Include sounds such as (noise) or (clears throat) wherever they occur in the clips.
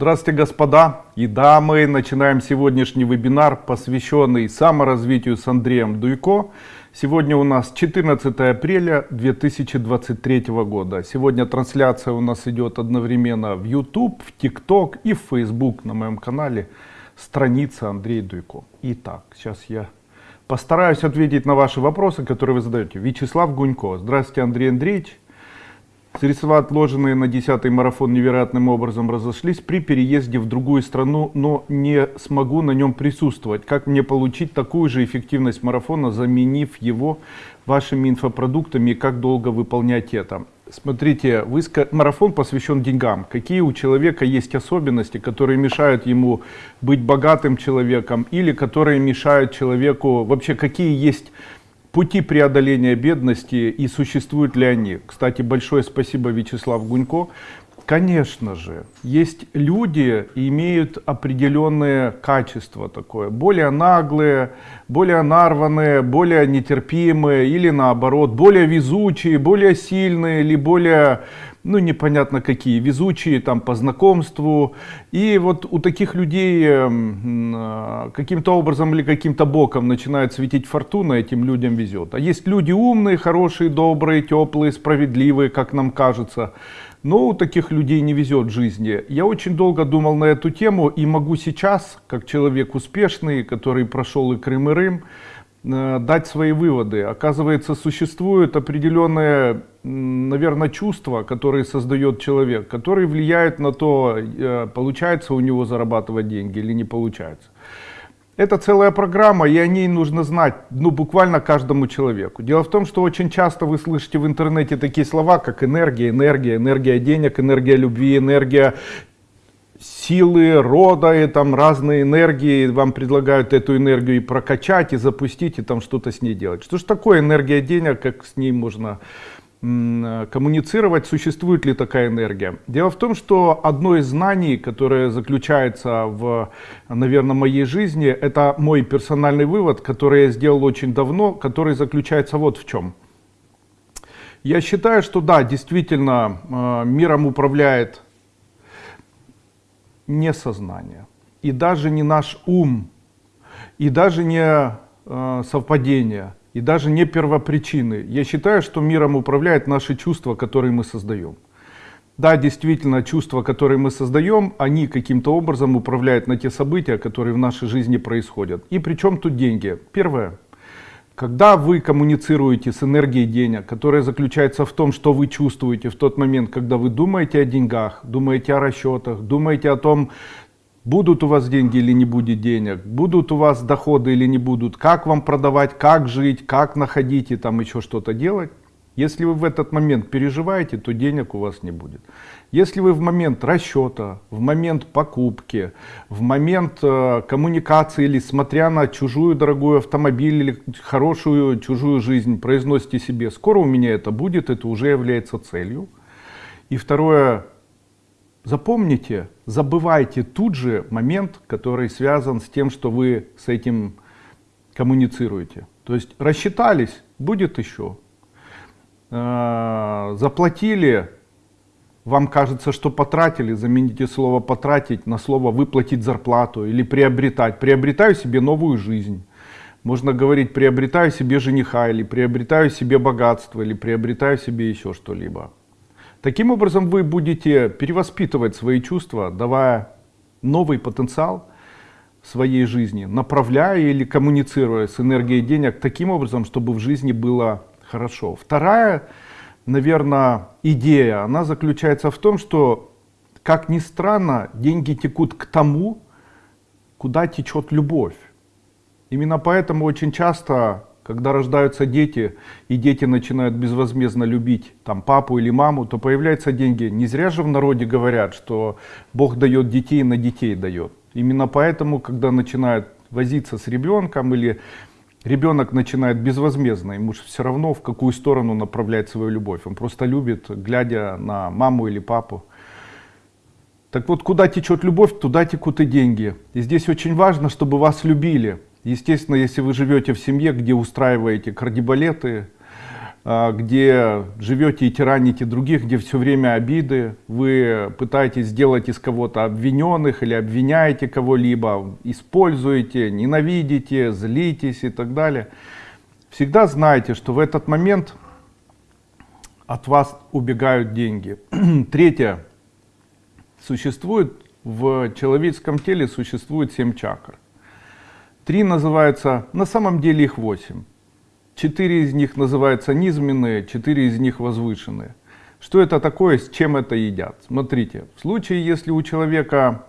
Здравствуйте, господа и дамы. Начинаем сегодняшний вебинар, посвященный саморазвитию с Андреем Дуйко. Сегодня у нас 14 апреля 2023 года. Сегодня трансляция у нас идет одновременно в YouTube, в TikTok и в Facebook на моем канале. Страница Андрей Дуйко. Итак, сейчас я постараюсь ответить на ваши вопросы, которые вы задаете. Вячеслав Гунько. Здравствуйте, Андрей Андреевич. Средства, отложенные на 10 марафон, невероятным образом разошлись при переезде в другую страну, но не смогу на нем присутствовать. Как мне получить такую же эффективность марафона, заменив его вашими инфопродуктами, как долго выполнять это? Смотрите, вы, марафон посвящен деньгам. Какие у человека есть особенности, которые мешают ему быть богатым человеком, или которые мешают человеку, вообще какие есть пути преодоления бедности и существуют ли они. Кстати, большое спасибо Вячеслав Гунько. Конечно же, есть люди, имеют определенные качества такое, более наглые, более нарванные, более нетерпимые или наоборот, более везучие, более сильные или более ну непонятно какие, везучие там по знакомству. И вот у таких людей эм, э, каким-то образом или каким-то боком начинает светить фортуна, этим людям везет. А есть люди умные, хорошие, добрые, теплые, справедливые, как нам кажется. Но у таких людей не везет в жизни. Я очень долго думал на эту тему и могу сейчас, как человек успешный, который прошел и Крым, и Рым, дать свои выводы. Оказывается, существуют определенные, наверное, чувства, которые создает человек, которые влияют на то, э, получается у него зарабатывать деньги или не получается. Это целая программа, и о ней нужно знать, ну, буквально каждому человеку. Дело в том, что очень часто вы слышите в интернете такие слова, как энергия, энергия, энергия денег, энергия любви, энергия силы рода и там разные энергии, вам предлагают эту энергию и прокачать, и запустить, и там что-то с ней делать. Что же такое энергия денег, как с ней можно коммуницировать, существует ли такая энергия. Дело в том, что одно из знаний, которое заключается в, наверное, моей жизни, это мой персональный вывод, который я сделал очень давно, который заключается вот в чем. Я считаю, что да, действительно, э, миром управляет не сознание, и даже не наш ум, и даже не э, совпадение, и даже не первопричины. Я считаю, что миром управляет наши чувства, которые мы создаем. Да, действительно, чувства, которые мы создаем, они каким-то образом управляют на те события, которые в нашей жизни происходят. И причем тут деньги? Первое. Когда вы коммуницируете с энергией денег, которая заключается в том, что вы чувствуете в тот момент, когда вы думаете о деньгах, думаете о расчетах, думаете о том, будут у вас деньги или не будет денег, будут у вас доходы или не будут, как вам продавать, как жить, как находить и там еще что-то делать, если вы в этот момент переживаете, то денег у вас не будет. Если вы в момент расчета, в момент покупки, в момент э, коммуникации или смотря на чужую дорогую автомобиль или хорошую чужую жизнь произносите себе, скоро у меня это будет, это уже является целью. И второе, запомните, забывайте тут же момент, который связан с тем, что вы с этим коммуницируете. То есть рассчитались, будет еще. Э, заплатили, вам кажется, что потратили, замените слово потратить на слово выплатить зарплату или приобретать. Приобретаю себе новую жизнь. Можно говорить приобретаю себе жениха или приобретаю себе богатство или приобретаю себе еще что-либо. Таким образом вы будете перевоспитывать свои чувства, давая новый потенциал своей жизни, направляя или коммуницируя с энергией денег таким образом, чтобы в жизни было хорошо. Вторая, наверное, идея, она заключается в том, что, как ни странно, деньги текут к тому, куда течет любовь. Именно поэтому очень часто, когда рождаются дети, и дети начинают безвозмездно любить там, папу или маму, то появляются деньги. Не зря же в народе говорят, что Бог дает детей, на детей дает. Именно поэтому, когда начинают возиться с ребенком или ребенок начинает безвозмездно, ему же все равно в какую сторону направлять свою любовь. Он просто любит, глядя на маму или папу. Так вот, куда течет любовь, туда текут и деньги. И здесь очень важно, чтобы вас любили. Естественно, если вы живете в семье, где устраиваете кардибалеты, где живете и тираните других, где все время обиды, вы пытаетесь сделать из кого-то обвиненных или обвиняете кого-либо, используете, ненавидите, злитесь и так далее. Всегда знайте, что в этот момент от вас убегают деньги. (clears throat) Третье. Существует в человеческом теле существует семь чакр. Три называются, на самом деле их восемь. Четыре из них называются низменные, четыре из них возвышенные. Что это такое, с чем это едят? Смотрите, в случае, если у человека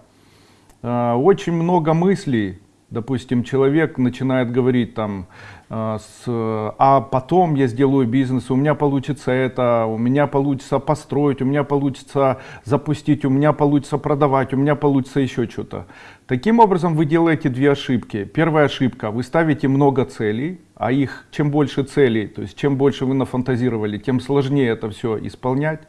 э, очень много мыслей, допустим, человек начинает говорить там, э, с, а потом я сделаю бизнес, у меня получится это, у меня получится построить, у меня получится запустить, у меня получится продавать, у меня получится еще что-то. Таким образом вы делаете две ошибки. Первая ошибка, вы ставите много целей, а их чем больше целей, то есть чем больше вы нафантазировали, тем сложнее это все исполнять.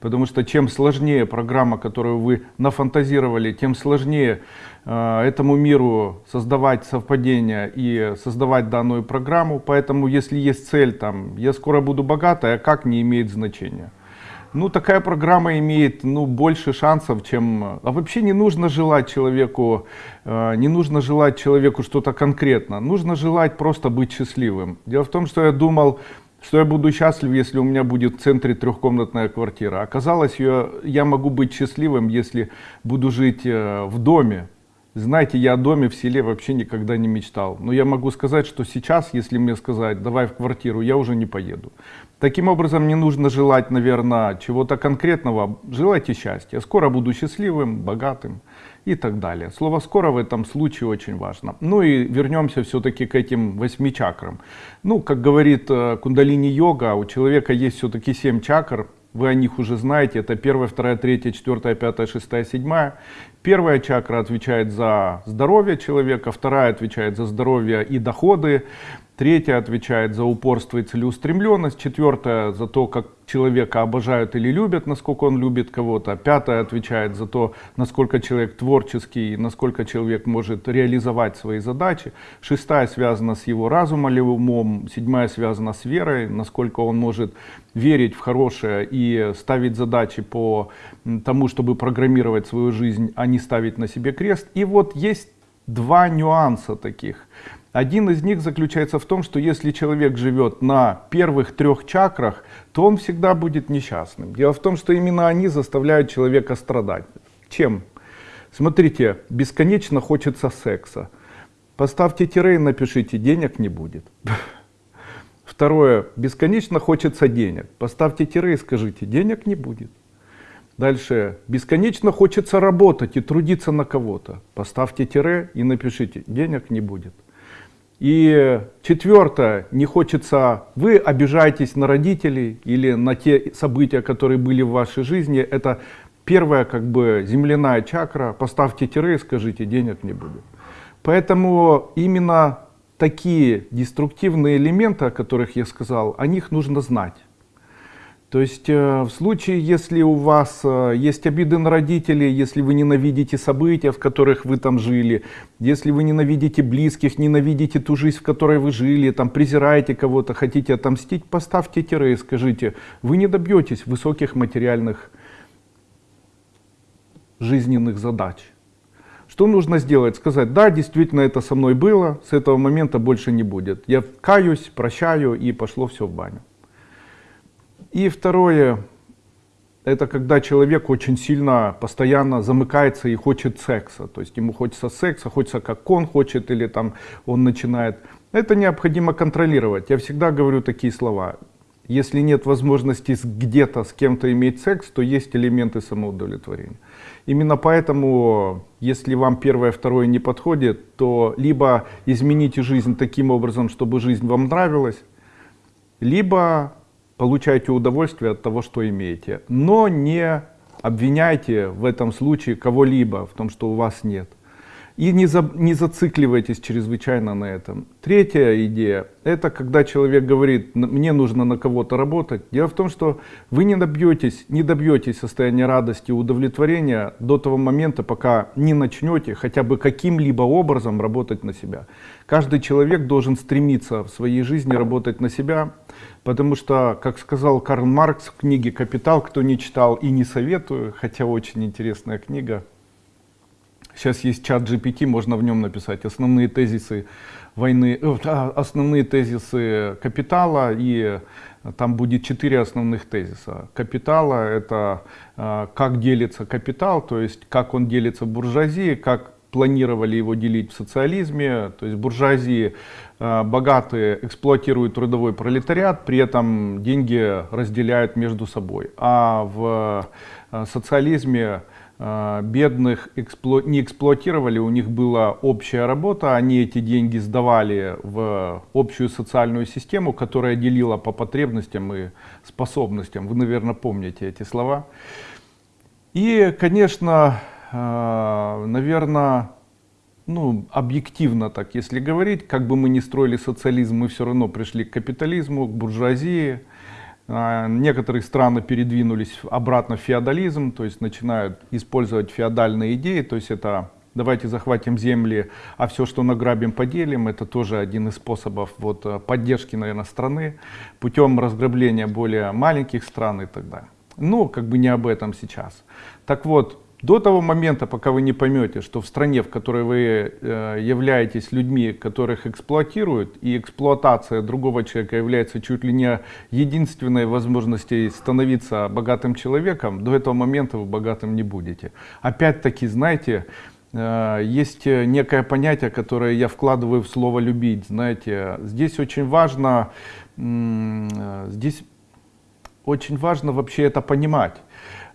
Потому что чем сложнее программа, которую вы нафантазировали, тем сложнее этому миру создавать совпадения и создавать данную программу. Поэтому если есть цель, там, я скоро буду богатой, а как не имеет значения. Ну, такая программа имеет ну, больше шансов, чем... А вообще не нужно желать человеку, э, не нужно желать человеку что-то конкретно. Нужно желать просто быть счастливым. Дело в том, что я думал, что я буду счастлив, если у меня будет в центре трехкомнатная квартира. Оказалось, я, я могу быть счастливым, если буду жить э, в доме. Знаете, я о доме в селе вообще никогда не мечтал. Но я могу сказать, что сейчас, если мне сказать, давай в квартиру, я уже не поеду. Таким образом, не нужно желать, наверное, чего-то конкретного. Желайте счастья. Скоро буду счастливым, богатым и так далее. Слово «скоро» в этом случае очень важно. Ну и вернемся все-таки к этим восьми чакрам. Ну, как говорит э, кундалини-йога, у человека есть все-таки семь чакр, вы о них уже знаете, это первая, вторая, третья, четвертая, пятая, шестая, седьмая. Первая чакра отвечает за здоровье человека, вторая отвечает за здоровье и доходы, Третья отвечает за упорство и целеустремленность. Четвертая за то, как человека обожают или любят, насколько он любит кого-то. Пятая отвечает за то, насколько человек творческий, насколько человек может реализовать свои задачи. Шестая связана с его разумом или умом. Седьмая связана с верой, насколько он может верить в хорошее и ставить задачи по тому, чтобы программировать свою жизнь, а не ставить на себе крест. И вот есть два нюанса таких. Один из них заключается в том, что если человек живет на первых трех чакрах, то он всегда будет несчастным. Дело в том, что именно они заставляют человека страдать. Чем? Смотрите, бесконечно хочется секса. Поставьте тире и напишите, денег не будет. Второе, бесконечно хочется денег. Поставьте тире и скажите, денег не будет. Дальше, бесконечно хочется работать и трудиться на кого-то. Поставьте тире и напишите, денег не будет. И четвертое, не хочется, вы обижаетесь на родителей или на те события, которые были в вашей жизни. Это первая как бы земляная чакра, поставьте тире и скажите, денег не будет. Поэтому именно такие деструктивные элементы, о которых я сказал, о них нужно знать. То есть э, в случае, если у вас э, есть обиды на родителей, если вы ненавидите события, в которых вы там жили, если вы ненавидите близких, ненавидите ту жизнь, в которой вы жили, там презираете кого-то, хотите отомстить, поставьте тире и скажите, вы не добьетесь высоких материальных жизненных задач. Что нужно сделать? Сказать, да, действительно это со мной было, с этого момента больше не будет. Я каюсь, прощаю и пошло все в баню. И второе, это когда человек очень сильно, постоянно замыкается и хочет секса. То есть ему хочется секса, хочется как он хочет, или там он начинает. Это необходимо контролировать. Я всегда говорю такие слова. Если нет возможности где-то с кем-то иметь секс, то есть элементы самоудовлетворения. Именно поэтому, если вам первое, второе не подходит, то либо измените жизнь таким образом, чтобы жизнь вам нравилась, либо получаете удовольствие от того, что имеете. Но не обвиняйте в этом случае кого-либо в том, что у вас нет. И не, за, не зацикливайтесь чрезвычайно на этом. Третья идея, это когда человек говорит, мне нужно на кого-то работать. Дело в том, что вы не добьетесь, не добьетесь состояния радости и удовлетворения до того момента, пока не начнете хотя бы каким-либо образом работать на себя. Каждый человек должен стремиться в своей жизни работать на себя, Потому что, как сказал Карл Маркс в книге «Капитал», кто не читал и не советую, хотя очень интересная книга. Сейчас есть чат GPT, можно в нем написать основные тезисы войны, э, а, основные тезисы капитала и там будет четыре основных тезиса. Капитала — это э, как делится капитал, то есть как он делится буржуазии, как планировали его делить в социализме. То есть буржуазии э, богатые эксплуатируют трудовой пролетариат, при этом деньги разделяют между собой. А в э, социализме э, бедных не эксплуатировали, у них была общая работа, они эти деньги сдавали в общую социальную систему, которая делила по потребностям и способностям. Вы, наверное, помните эти слова. И, конечно, наверное, ну, объективно так, если говорить, как бы мы ни строили социализм, мы все равно пришли к капитализму, к буржуазии. А, некоторые страны передвинулись обратно в феодализм, то есть начинают использовать феодальные идеи, то есть это давайте захватим земли, а все, что награбим, поделим. Это тоже один из способов вот, поддержки, наверное, страны путем разграбления более маленьких стран и так далее. Но как бы не об этом сейчас. Так вот, до того момента, пока вы не поймете, что в стране, в которой вы э, являетесь людьми, которых эксплуатируют, и эксплуатация другого человека является чуть ли не единственной возможностью становиться богатым человеком, до этого момента вы богатым не будете. Опять-таки, знаете, э, есть некое понятие, которое я вкладываю в слово «любить». Знаете, здесь очень важно, э, здесь очень важно вообще это понимать.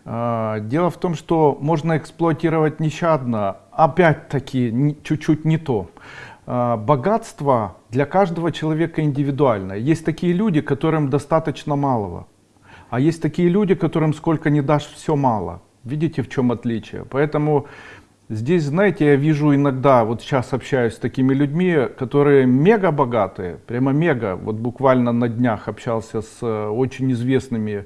А, дело в том, что можно эксплуатировать нещадно, опять-таки чуть-чуть не то. А, богатство для каждого человека индивидуальное. Есть такие люди, которым достаточно малого, а есть такие люди, которым сколько не дашь, все мало. Видите, в чем отличие? Поэтому здесь, знаете, я вижу иногда, вот сейчас общаюсь с такими людьми, которые мега богатые, прямо мега. Вот буквально на днях общался с э, очень известными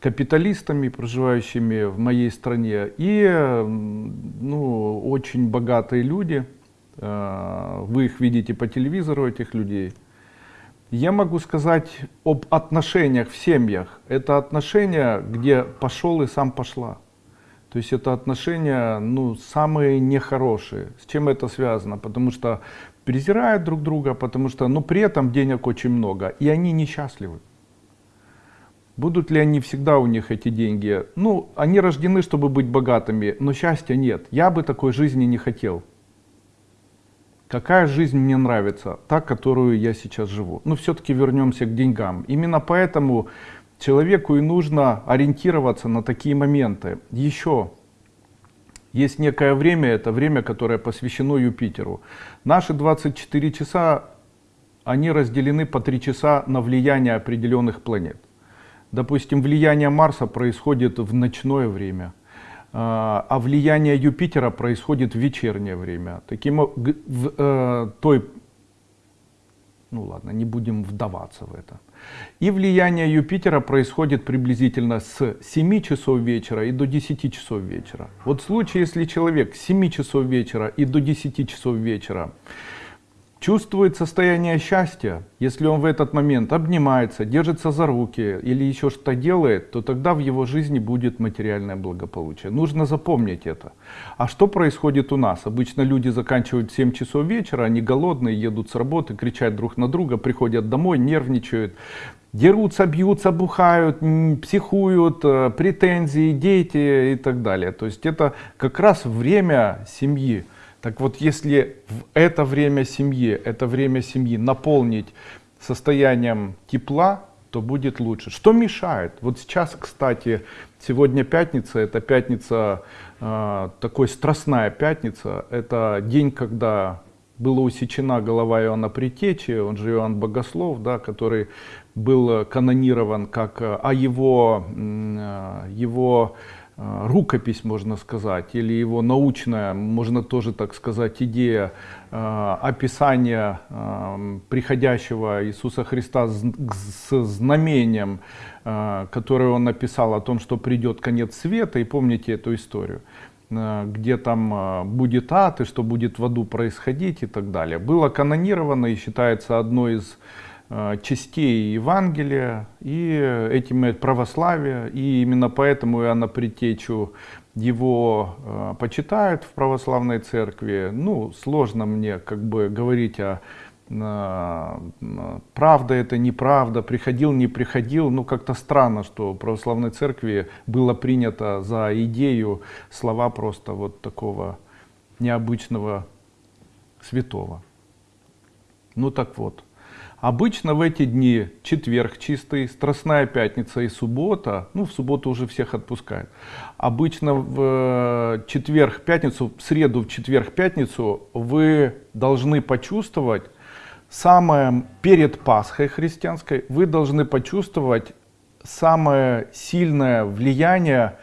капиталистами, проживающими в моей стране, и ну, очень богатые люди. Э, вы их видите по телевизору, этих людей. Я могу сказать об отношениях в семьях. Это отношения, где пошел и сам пошла. То есть это отношения ну, самые нехорошие. С чем это связано? Потому что презирают друг друга, потому что ну, при этом денег очень много, и они несчастливы. Будут ли они всегда у них эти деньги? Ну, они рождены, чтобы быть богатыми, но счастья нет. Я бы такой жизни не хотел. Какая жизнь мне нравится? Та, которую я сейчас живу. Но все-таки вернемся к деньгам. Именно поэтому человеку и нужно ориентироваться на такие моменты. Еще есть некое время, это время, которое посвящено Юпитеру. Наши 24 часа, они разделены по 3 часа на влияние определенных планет. Допустим, влияние Марса происходит в ночное время, а, а влияние Юпитера происходит в вечернее время. Таким в э, той, ну ладно, не будем вдаваться в это. И влияние Юпитера происходит приблизительно с 7 часов вечера и до 10 часов вечера. Вот в случае, если человек с 7 часов вечера и до 10 часов вечера чувствует состояние счастья, если он в этот момент обнимается, держится за руки или еще что-то делает, то тогда в его жизни будет материальное благополучие. Нужно запомнить это. А что происходит у нас? Обычно люди заканчивают в 7 часов вечера, они голодные, едут с работы, кричат друг на друга, приходят домой, нервничают, дерутся, бьются, бухают, психуют, э, претензии, дети и так далее. То есть это как раз время семьи. Так вот, если в это время семьи, это время семьи наполнить состоянием тепла, то будет лучше. Что мешает? Вот сейчас, кстати, сегодня пятница, это пятница, э, такой страстная пятница, это день, когда была усечена голова Иоанна Притечи, он же Иоанн Богослов, да, который был канонирован как, а его, э, его рукопись, можно сказать, или его научная, можно тоже так сказать, идея э, описания э, приходящего Иисуса Христа с знамением, которое он написал о том, что придет конец света, и помните эту историю где там будет ад и что будет в аду происходить и так далее. Было канонировано и считается одной из э, частей Евангелия и этим православия. И именно поэтому Иоанна Притечу его э, почитают в православной церкви. Ну, сложно мне как бы говорить о правда это, неправда, приходил, не приходил. Ну, как-то странно, что в православной церкви было принято за идею слова просто вот такого необычного святого. Ну так вот. Обычно в эти дни четверг чистый, страстная пятница и суббота, ну в субботу уже всех отпускают. Обычно в э, четверг, пятницу, в среду, в четверг, пятницу вы должны почувствовать, самое перед Пасхой христианской, вы должны почувствовать самое сильное влияние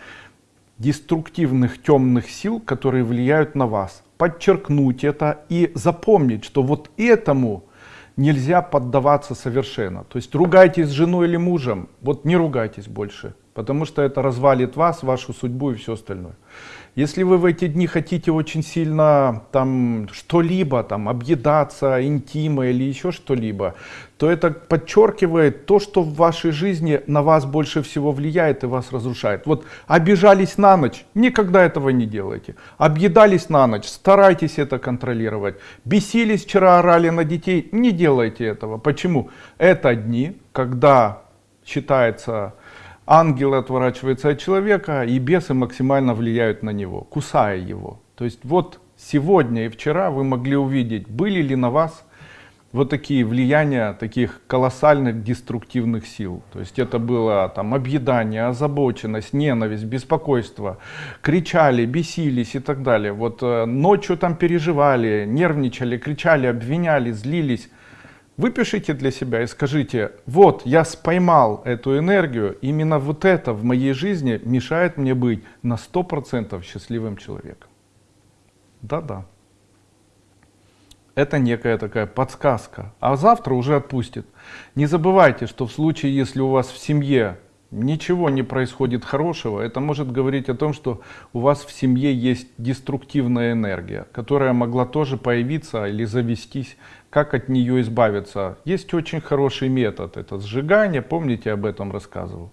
деструктивных темных сил, которые влияют на вас. Подчеркнуть это и запомнить, что вот этому нельзя поддаваться совершенно. То есть ругайтесь с женой или мужем, вот не ругайтесь больше, потому что это развалит вас, вашу судьбу и все остальное. Если вы в эти дни хотите очень сильно там что-либо, там объедаться, интима или еще что-либо, то это подчеркивает то, что в вашей жизни на вас больше всего влияет и вас разрушает. Вот обижались на ночь, никогда этого не делайте. Объедались на ночь, старайтесь это контролировать. Бесились вчера, орали на детей, не делайте этого. Почему? Это дни, когда считается ангелы отворачиваются от человека, и бесы максимально влияют на него, кусая его. То есть вот сегодня и вчера вы могли увидеть, были ли на вас вот такие влияния таких колоссальных деструктивных сил. То есть это было там объедание, озабоченность, ненависть, беспокойство, кричали, бесились и так далее. Вот э, ночью там переживали, нервничали, кричали, обвиняли, злились. Выпишите для себя и скажите, вот я споймал эту энергию, именно вот это в моей жизни мешает мне быть на 100% счастливым человеком. Да-да. Это некая такая подсказка. А завтра уже отпустит. Не забывайте, что в случае, если у вас в семье ничего не происходит хорошего, это может говорить о том, что у вас в семье есть деструктивная энергия, которая могла тоже появиться или завестись как от нее избавиться. Есть очень хороший метод, это сжигание, помните, об этом рассказывал.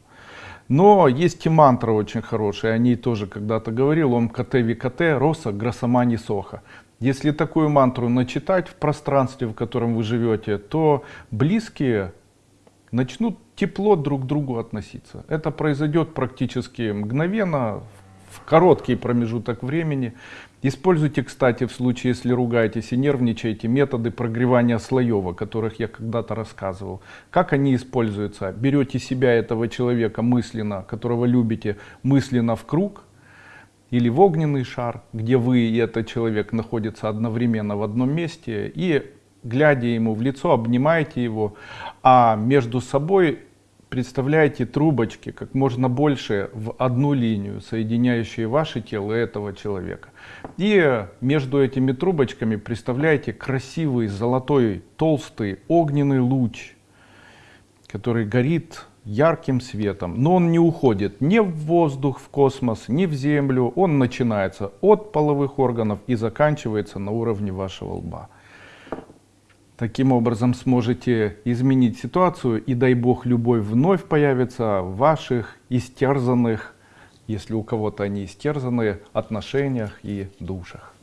Но есть и мантра очень хорошая, о ней тоже когда-то говорил, Ом КТ ВКТ, Роса Грасамани Соха. Если такую мантру начитать в пространстве, в котором вы живете, то близкие начнут тепло друг к другу относиться. Это произойдет практически мгновенно, в короткий промежуток времени. Используйте, кстати, в случае, если ругаетесь и нервничаете, методы прогревания слоев, о которых я когда-то рассказывал. Как они используются? Берете себя, этого человека мысленно, которого любите, мысленно в круг, или в огненный шар, где вы и этот человек находятся одновременно в одном месте, и глядя ему в лицо, обнимаете его, а между собой представляете трубочки как можно больше в одну линию, соединяющие ваше тело и этого человека. И между этими трубочками представляете красивый золотой толстый огненный луч, который горит ярким светом. Но он не уходит ни в воздух, в космос, ни в землю. Он начинается от половых органов и заканчивается на уровне вашего лба. Таким образом сможете изменить ситуацию и дай бог любовь вновь появится в ваших истерзанных, если у кого-то они истерзаны, отношениях и душах.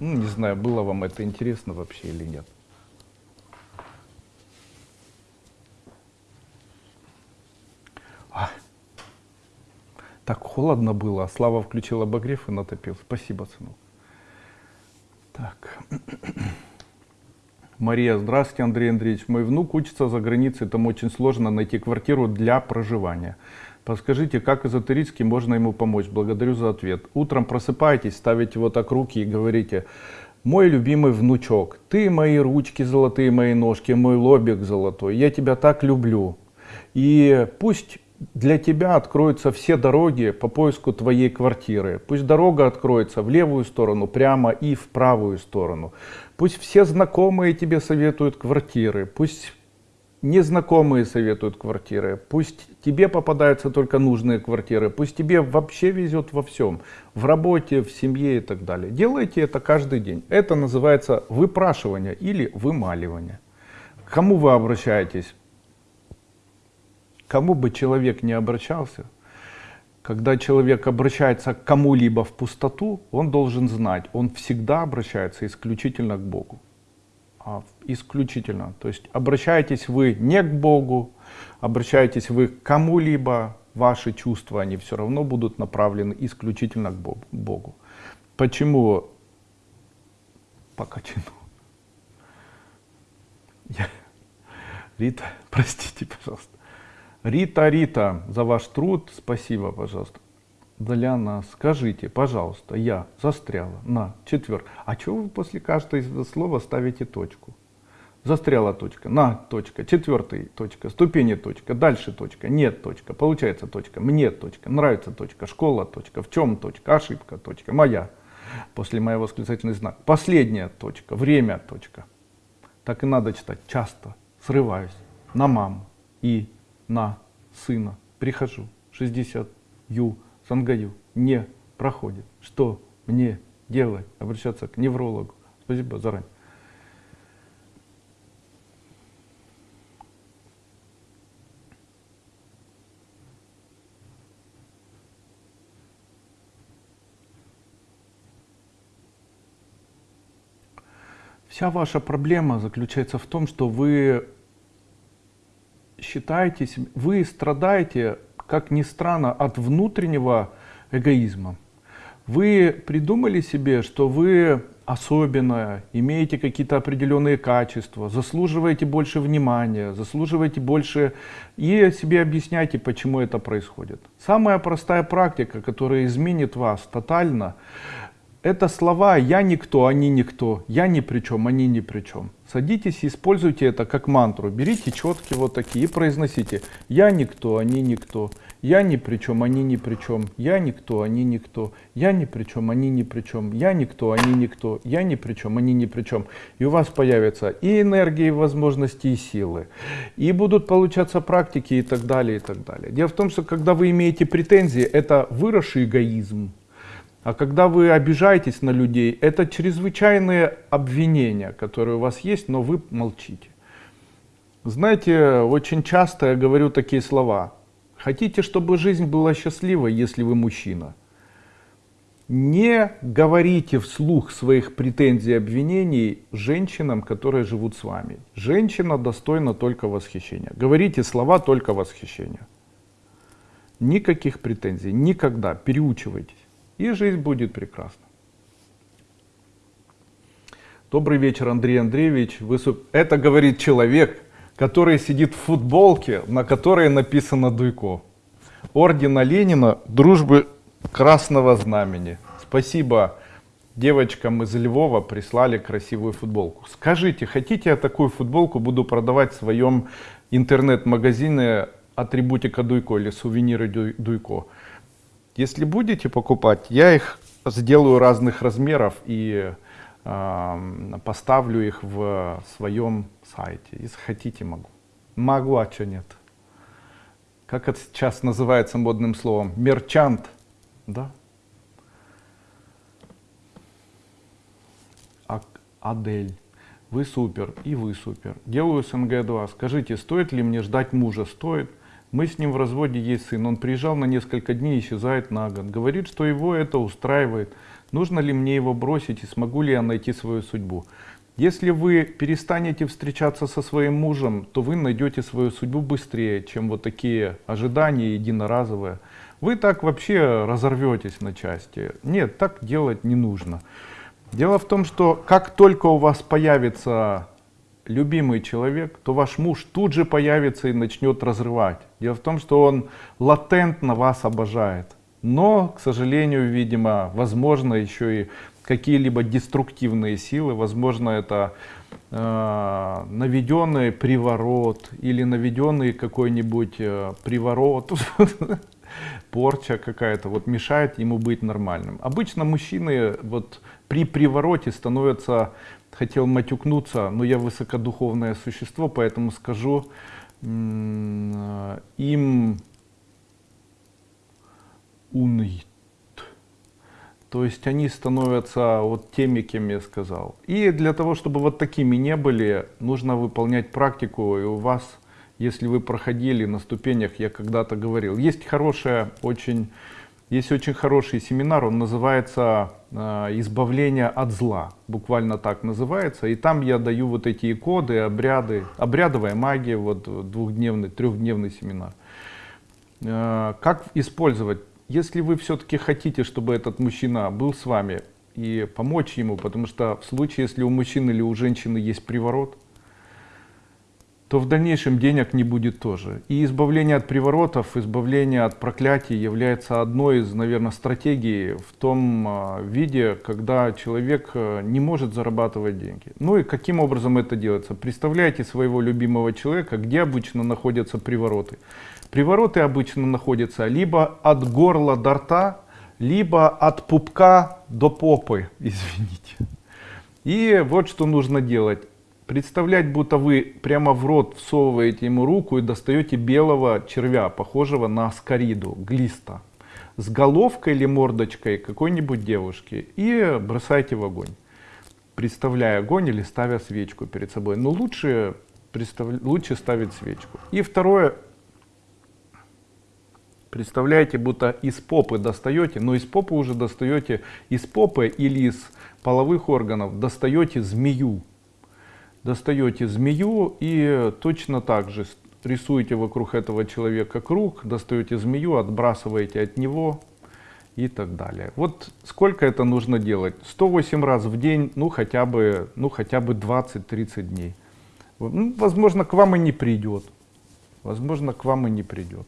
Ну, не знаю, было вам это интересно вообще или нет. Так холодно было, а Слава включил обогрев и натопил. Спасибо, сынок. Так. (clears throat) Мария, здравствуйте, Андрей Андреевич. Мой внук учится за границей, там очень сложно найти квартиру для проживания. Подскажите, как эзотерически можно ему помочь? Благодарю за ответ. Утром просыпаетесь, ставите вот так руки и говорите, мой любимый внучок, ты мои ручки золотые, мои ножки, мой лобик золотой, я тебя так люблю. И пусть для тебя откроются все дороги по поиску твоей квартиры. Пусть дорога откроется в левую сторону, прямо и в правую сторону. Пусть все знакомые тебе советуют квартиры. Пусть незнакомые советуют квартиры. Пусть тебе попадаются только нужные квартиры. Пусть тебе вообще везет во всем. В работе, в семье и так далее. Делайте это каждый день. Это называется выпрашивание или вымаливание кому вы обращаетесь? Кому бы человек не обращался, когда человек обращается к кому-либо в пустоту, он должен знать, он всегда обращается исключительно к Богу. А исключительно. То есть обращаетесь вы не к Богу, обращаетесь вы к кому-либо, ваши чувства, они все равно будут направлены исключительно к Богу. Почему? По качину. Я... Рита, (laughs) простите, пожалуйста. Рита, Рита, за ваш труд спасибо, пожалуйста. Для нас. Скажите, пожалуйста, я застряла на четвер. А чего вы после каждого слова ставите точку? Застряла точка, на точка, четвертый точка, ступени точка, дальше точка, нет точка, получается точка, мне точка, нравится точка, школа точка, в чем точка, ошибка точка, моя. После моего восклицательный знак. Последняя точка, время точка. Так и надо читать. Часто, срываюсь на маму и на сына. Прихожу, 60, ю, сангаю, не проходит. Что мне делать? Обращаться к неврологу. Спасибо заранее. Вся ваша проблема заключается в том, что вы считаетесь, вы страдаете, как ни странно, от внутреннего эгоизма. Вы придумали себе, что вы особенное, имеете какие-то определенные качества, заслуживаете больше внимания, заслуживаете больше и себе объясняйте, почему это происходит. Самая простая практика, которая изменит вас тотально, это слова «я никто, они никто», «я ни при чем, они ни при чем». Садитесь и используйте это как мантру. Берите четкие вот такие и произносите «я никто, они никто», «я ни при чем, они ни при чем», «я никто, они никто», «я ни при чем, они ни при чем», «я никто, они никто», «я ни при чем, они ни при чем». И у вас появятся и энергии, и возможности, и силы. И будут получаться практики и так далее, и так далее. Дело в том, что когда вы имеете претензии, это выросший эгоизм а когда вы обижаетесь на людей, это чрезвычайные обвинения, которые у вас есть, но вы молчите. Знаете, очень часто я говорю такие слова. Хотите, чтобы жизнь была счастливой, если вы мужчина? Не говорите вслух своих претензий и обвинений женщинам, которые живут с вами. Женщина достойна только восхищения. Говорите слова только восхищения. Никаких претензий, никогда. Переучивайтесь и жизнь будет прекрасна. Добрый вечер, Андрей Андреевич. Вы... Это говорит человек, который сидит в футболке, на которой написано Дуйко. Ордена Ленина дружбы Красного Знамени. Спасибо девочкам из Львова прислали красивую футболку. Скажите, хотите я такую футболку буду продавать в своем интернет-магазине атрибутика Дуйко или сувениры Дуйко? Если будете покупать, я их сделаю разных размеров и э, поставлю их в своем сайте. Если хотите, могу. Могу, а что нет? Как это сейчас называется модным словом? Мерчант. Да? А, Адель. Вы супер, и вы супер. Делаю СНГ-2. Скажите, стоит ли мне ждать мужа? Стоит. Мы с ним в разводе есть сын. Он приезжал на несколько дней, исчезает на год. Говорит, что его это устраивает. Нужно ли мне его бросить и смогу ли я найти свою судьбу? Если вы перестанете встречаться со своим мужем, то вы найдете свою судьбу быстрее, чем вот такие ожидания единоразовые. Вы так вообще разорветесь на части. Нет, так делать не нужно. Дело в том, что как только у вас появится любимый человек, то ваш муж тут же появится и начнет разрывать. Дело в том, что он латентно вас обожает. Но, к сожалению, видимо, возможно еще и какие-либо деструктивные силы, возможно, это э, наведенный приворот или наведенный какой-нибудь э, приворот, (laughs) порча какая-то, вот мешает ему быть нормальным. Обычно мужчины вот при привороте становятся хотел матюкнуться, но я высокодуховное существо, поэтому скажу, им унит. То есть они становятся вот теми, кем я сказал. И для того, чтобы вот такими не были, нужно выполнять практику. И у вас, если вы проходили на ступенях, я когда-то говорил, есть хорошая, очень, есть очень хороший семинар, он называется э, «Избавление от зла». Буквально так называется. И там я даю вот эти коды, обряды, обрядовая магия, вот двухдневный, трехдневный семинар. Э, как использовать если вы все-таки хотите, чтобы этот мужчина был с вами и помочь ему, потому что в случае, если у мужчины или у женщины есть приворот, то в дальнейшем денег не будет тоже. И избавление от приворотов, избавление от проклятий является одной из, наверное, стратегий в том а, виде, когда человек а, не может зарабатывать деньги. Ну и каким образом это делается? Представляете своего любимого человека, где обычно находятся привороты. Привороты обычно находятся либо от горла до рта, либо от пупка до попы, (laughs) извините. И вот что нужно делать. Представлять, будто вы прямо в рот всовываете ему руку и достаете белого червя, похожего на скориду, глиста, с головкой или мордочкой какой-нибудь девушки и бросаете в огонь, представляя огонь или ставя свечку перед собой. Но лучше, представ... лучше ставить свечку. И второе, Представляете, будто из попы достаете, но из попы уже достаете, из попы или из половых органов достаете змею. Достаете змею и точно так же рисуете вокруг этого человека круг, достаете змею, отбрасываете от него и так далее. Вот сколько это нужно делать? 108 раз в день, ну хотя бы, ну, хотя бы 20-30 дней. Ну, возможно, к вам и не придет. Возможно, к вам и не придет.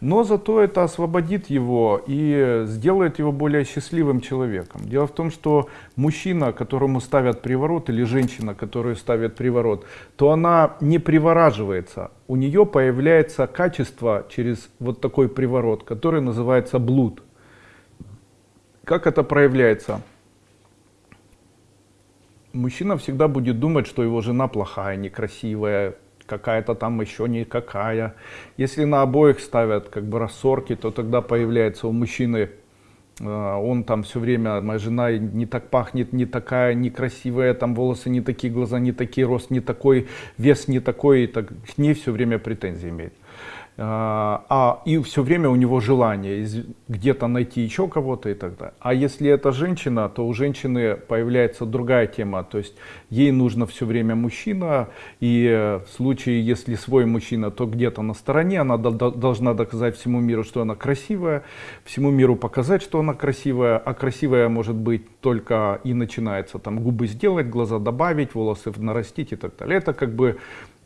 Но зато это освободит его и сделает его более счастливым человеком. Дело в том, что мужчина, которому ставят приворот, или женщина, которую ставят приворот, то она не привораживается. У нее появляется качество через вот такой приворот, который называется блуд. Как это проявляется? Мужчина всегда будет думать, что его жена плохая, некрасивая, какая-то там еще никакая. Если на обоих ставят как бы рассорки, то тогда появляется у мужчины, э, он там все время, моя жена не так пахнет, не такая, некрасивая, там волосы не такие, глаза не такие, рост не такой, вес не такой, и так, к ней все время претензии имеет. А, и все время у него желание где-то найти еще кого-то и так далее. А если это женщина, то у женщины появляется другая тема, то есть ей нужно все время мужчина, и в случае, если свой мужчина, то где-то на стороне, она должна доказать всему миру, что она красивая, всему миру показать, что она красивая, а красивая может быть только и начинается там губы сделать, глаза добавить, волосы нарастить и так далее. Это как бы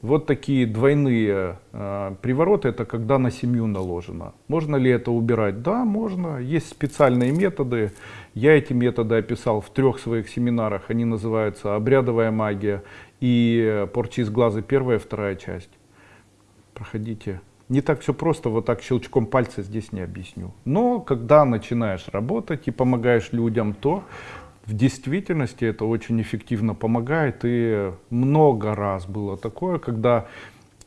вот такие двойные э, привороты, это когда на семью наложено. Можно ли это убирать? Да, можно. Есть специальные методы. Я эти методы описал в трех своих семинарах. Они называются «Обрядовая магия» и «Порчи из глаза» первая, вторая часть. Проходите. Не так все просто, вот так щелчком пальца здесь не объясню. Но когда начинаешь работать и помогаешь людям, то в действительности это очень эффективно помогает. И много раз было такое, когда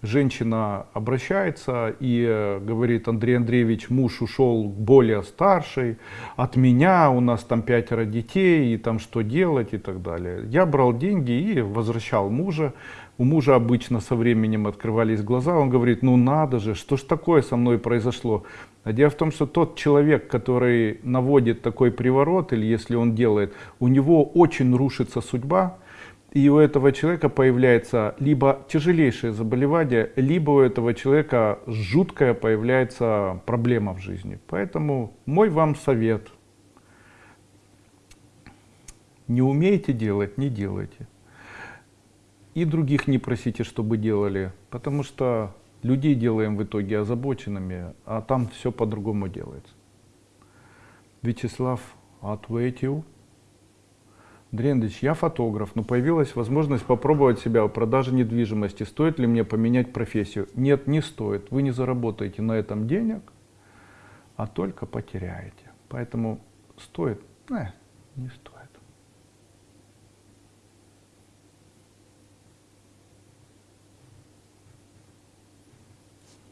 женщина обращается и говорит, Андрей Андреевич, муж ушел более старший, от меня у нас там пятеро детей, и там что делать и так далее. Я брал деньги и возвращал мужа. У мужа обычно со временем открывались глаза, он говорит, ну надо же, что ж такое со мной произошло? А дело в том, что тот человек, который наводит такой приворот, или если он делает, у него очень рушится судьба, и у этого человека появляется либо тяжелейшее заболевание, либо у этого человека жуткая появляется проблема в жизни. Поэтому мой вам совет. Не умеете делать, не делайте. И других не просите, чтобы делали, потому что людей делаем в итоге озабоченными, а там все по-другому делается. Вячеслав ответил. Дрендыч, я фотограф, но появилась возможность попробовать себя в продаже недвижимости. Стоит ли мне поменять профессию? Нет, не стоит. Вы не заработаете на этом денег, а только потеряете. Поэтому стоит? Э, не стоит.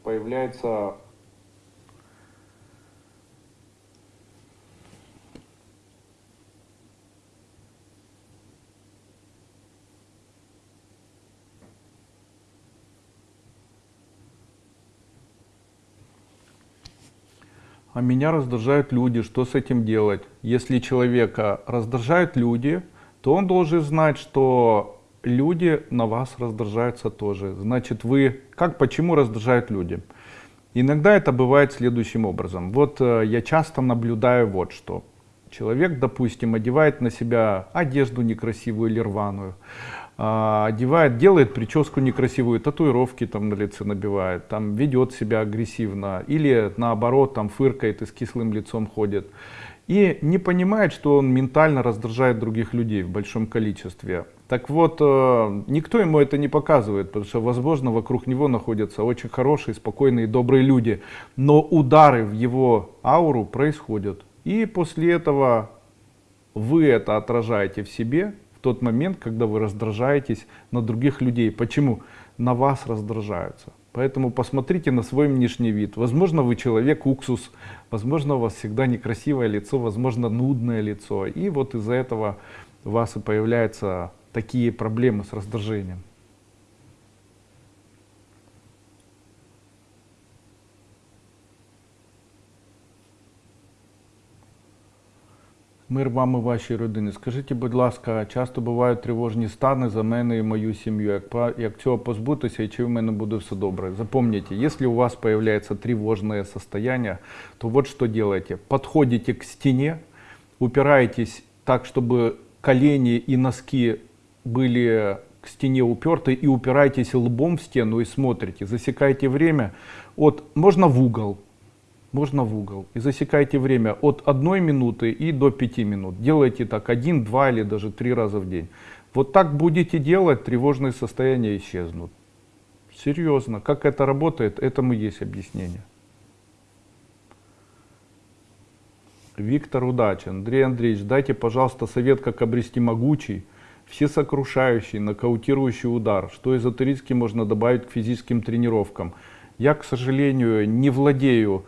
появляется А меня раздражают люди, что с этим делать? Если человека раздражают люди, то он должен знать, что люди на вас раздражаются тоже. Значит, вы, как, почему раздражают люди? Иногда это бывает следующим образом. Вот э, я часто наблюдаю вот что. Человек, допустим, одевает на себя одежду некрасивую или рваную, а, одевает, делает прическу некрасивую, татуировки там на лице набивает, там ведет себя агрессивно или наоборот там фыркает и с кислым лицом ходит. И не понимает, что он ментально раздражает других людей в большом количестве. Так вот, э, никто ему это не показывает, потому что, возможно, вокруг него находятся очень хорошие, спокойные, добрые люди. Но удары в его ауру происходят. И после этого вы это отражаете в себе, в тот момент, когда вы раздражаетесь на других людей. Почему? На вас раздражаются. Поэтому посмотрите на свой внешний вид. Возможно, вы человек уксус, возможно, у вас всегда некрасивое лицо, возможно, нудное лицо. И вот из-за этого у вас и появляются такие проблемы с раздражением. Мир вам і вашій родині. Скажіть, будь ласка, часто бувають тривожні стани за мене і мою сім'ю. Як, як цього позбутися і чи в мене буде все добре? Запомните, если у вас появляется тревожное состояние, то вот что делаете. Подходите к стене, упираетесь так, чтобы колени и носки были к стене уперты и упираетесь лбом в стену и смотрите, засекаете время от, можно в угол, можно в угол. И засекайте время от одной минуты и до пяти минут. Делайте так один, два или даже три раза в день. Вот так будете делать, тревожные состояния исчезнут. Серьезно. Как это работает, этому есть объяснение. Виктор Удачи. Андрей Андреевич, дайте, пожалуйста, совет, как обрести могучий, всесокрушающий, нокаутирующий удар. Что эзотерически можно добавить к физическим тренировкам? Я, к сожалению, не владею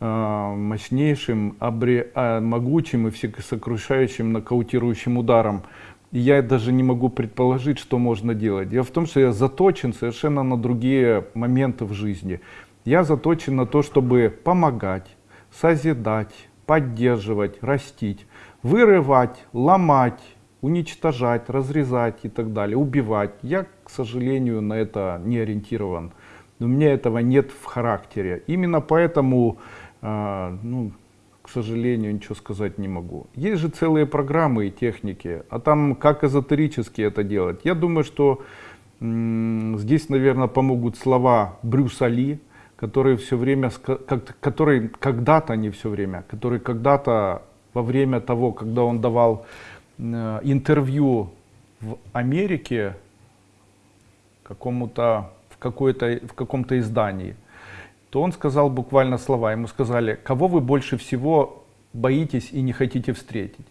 Э, мощнейшим, обре, а, могучим и всесокрушающим нокаутирующим ударом. И я даже не могу предположить, что можно делать. Дело в том, что я заточен совершенно на другие моменты в жизни. Я заточен на то, чтобы помогать, созидать, поддерживать, растить, вырывать, ломать, уничтожать, разрезать и так далее, убивать. Я, к сожалению, на это не ориентирован. У меня этого нет в характере. Именно поэтому а, ну, к сожалению, ничего сказать не могу. Есть же целые программы и техники, а там как эзотерически это делать. Я думаю, что здесь, наверное, помогут слова Брюса Ли, который все время, который когда-то, не все время, который когда-то во время того, когда он давал э, интервью в Америке какому-то в в каком-то издании, то он сказал буквально слова. Ему сказали, кого вы больше всего боитесь и не хотите встретить?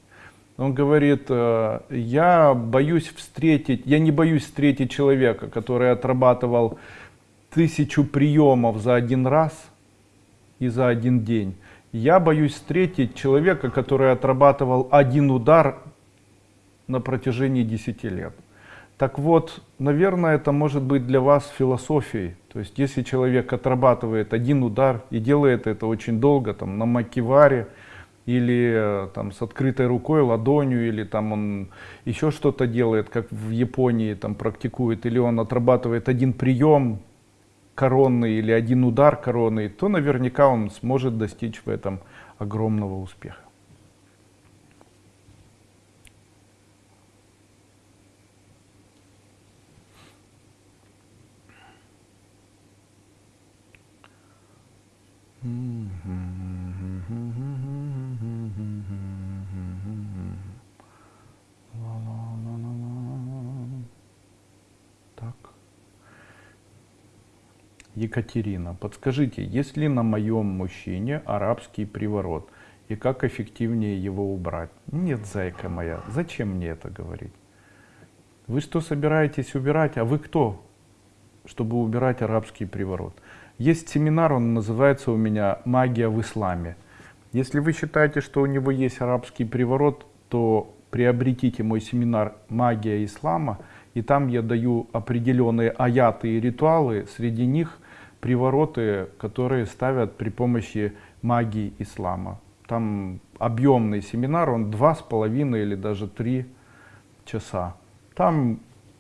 Он говорит, «Э, я боюсь встретить, я не боюсь встретить человека, который отрабатывал тысячу приемов за один раз и за один день. Я боюсь встретить человека, который отрабатывал один удар на протяжении 10 лет. Так вот, наверное, это может быть для вас философией. То есть, если человек отрабатывает один удар и делает это очень долго, там, на макиваре, или э, там с открытой рукой, ладонью, или там он еще что-то делает, как в Японии там практикует, или он отрабатывает один прием коронный или один удар коронный, то наверняка он сможет достичь в этом огромного успеха. Екатерина, подскажите, есть ли на моем мужчине арабский приворот? И как эффективнее его убрать? Нет, зайка моя, зачем мне это говорить? Вы что собираетесь убирать? А вы кто, чтобы убирать арабский приворот? Есть семинар, он называется у меня «Магия в исламе». Если вы считаете, что у него есть арабский приворот, то приобретите мой семинар «Магия ислама», и там я даю определенные аяты и ритуалы, среди них привороты, которые ставят при помощи магии ислама. Там объемный семинар, он два с половиной или даже три часа. Там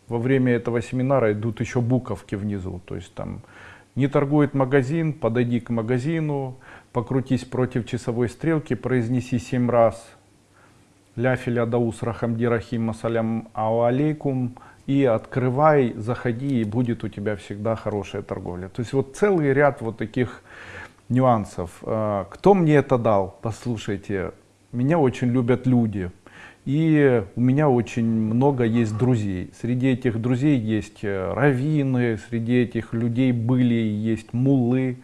во время этого семинара идут еще буковки внизу, то есть там не торгует магазин, подойди к магазину, покрутись против часовой стрелки, произнеси семь раз ля филя даус рахамди рахим асалям алейкум и открывай, заходи, и будет у тебя всегда хорошая торговля. То есть вот целый ряд вот таких нюансов. А, кто мне это дал? Послушайте, меня очень любят люди. И у меня очень много есть друзей. Среди этих друзей есть э, раввины, среди этих людей были и есть мулы.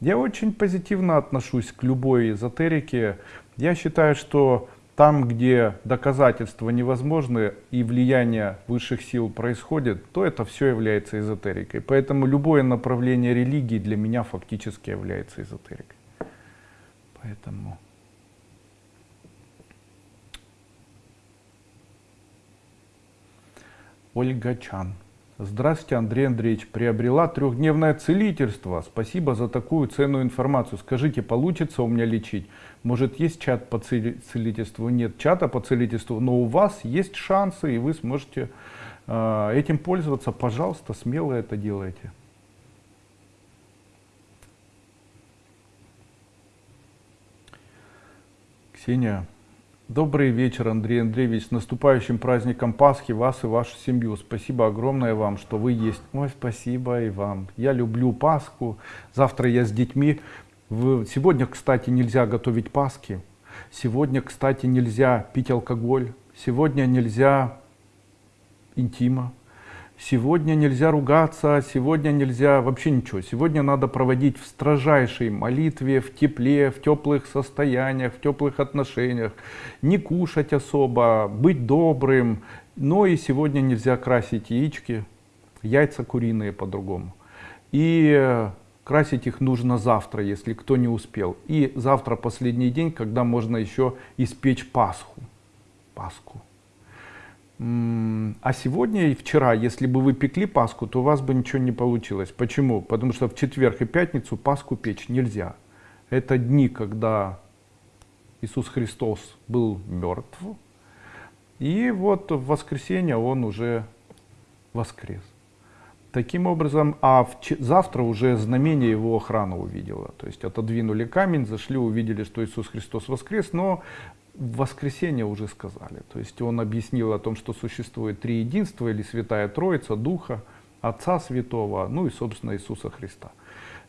Я очень позитивно отношусь к любой эзотерике. Я считаю, что там, где доказательства невозможны и влияние высших сил происходит, то это все является эзотерикой. Поэтому любое направление религии для меня фактически является эзотерикой. Поэтому... Ольга Чан. Здравствуйте, Андрей Андреевич. Приобрела трехдневное целительство. Спасибо за такую ценную информацию. Скажите, получится у меня лечить? Может, есть чат по целительству? Нет чата по целительству, но у вас есть шансы, и вы сможете э, этим пользоваться. Пожалуйста, смело это делайте. Ксения. Добрый вечер, Андрей Андреевич. С наступающим праздником Пасхи вас и вашу семью. Спасибо огромное вам, что вы есть. Ой, спасибо и вам. Я люблю Пасху. Завтра я с детьми. Сегодня, кстати, нельзя готовить Пасхи. Сегодня, кстати, нельзя пить алкоголь. Сегодня нельзя интима. Сегодня нельзя ругаться, сегодня нельзя вообще ничего. Сегодня надо проводить в строжайшей молитве, в тепле, в теплых состояниях, в теплых отношениях. Не кушать особо, быть добрым. Но и сегодня нельзя красить яички, яйца куриные по-другому. И э, красить их нужно завтра, если кто не успел. И завтра последний день, когда можно еще испечь Пасху. Пасху. А сегодня и вчера, если бы вы пекли Пасху, то у вас бы ничего не получилось. Почему? Потому что в четверг и пятницу Пасху печь нельзя. Это дни, когда Иисус Христос был мертв. И вот в воскресенье Он уже воскрес. Таким образом, а в, завтра уже знамение его охрана увидела. То есть отодвинули камень, зашли, увидели, что Иисус Христос воскрес, но в воскресенье уже сказали. То есть он объяснил о том, что существует три единства или Святая Троица, Духа, Отца Святого, ну и, собственно, Иисуса Христа.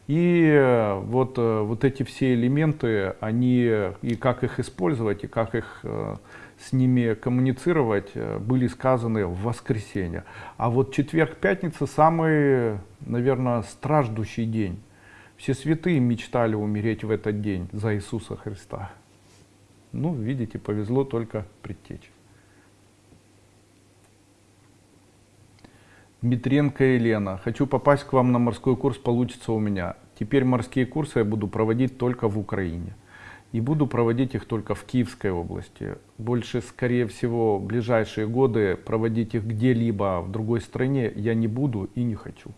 И э, вот, э, вот эти все элементы, они и как их использовать, и как их э, с ними коммуницировать, были сказаны в воскресенье. А вот четверг, пятница самый, наверное, страждущий день. Все святые мечтали умереть в этот день за Иисуса Христа. Ну, видите, повезло только предтечь. Дмитренко Елена. Хочу попасть к вам на морской курс, получится у меня. Теперь морские курсы я буду проводить только в Украине. И буду проводить их только в Киевской области. Больше, скорее всего, в ближайшие годы проводить их где-либо в другой стране я не буду и не хочу.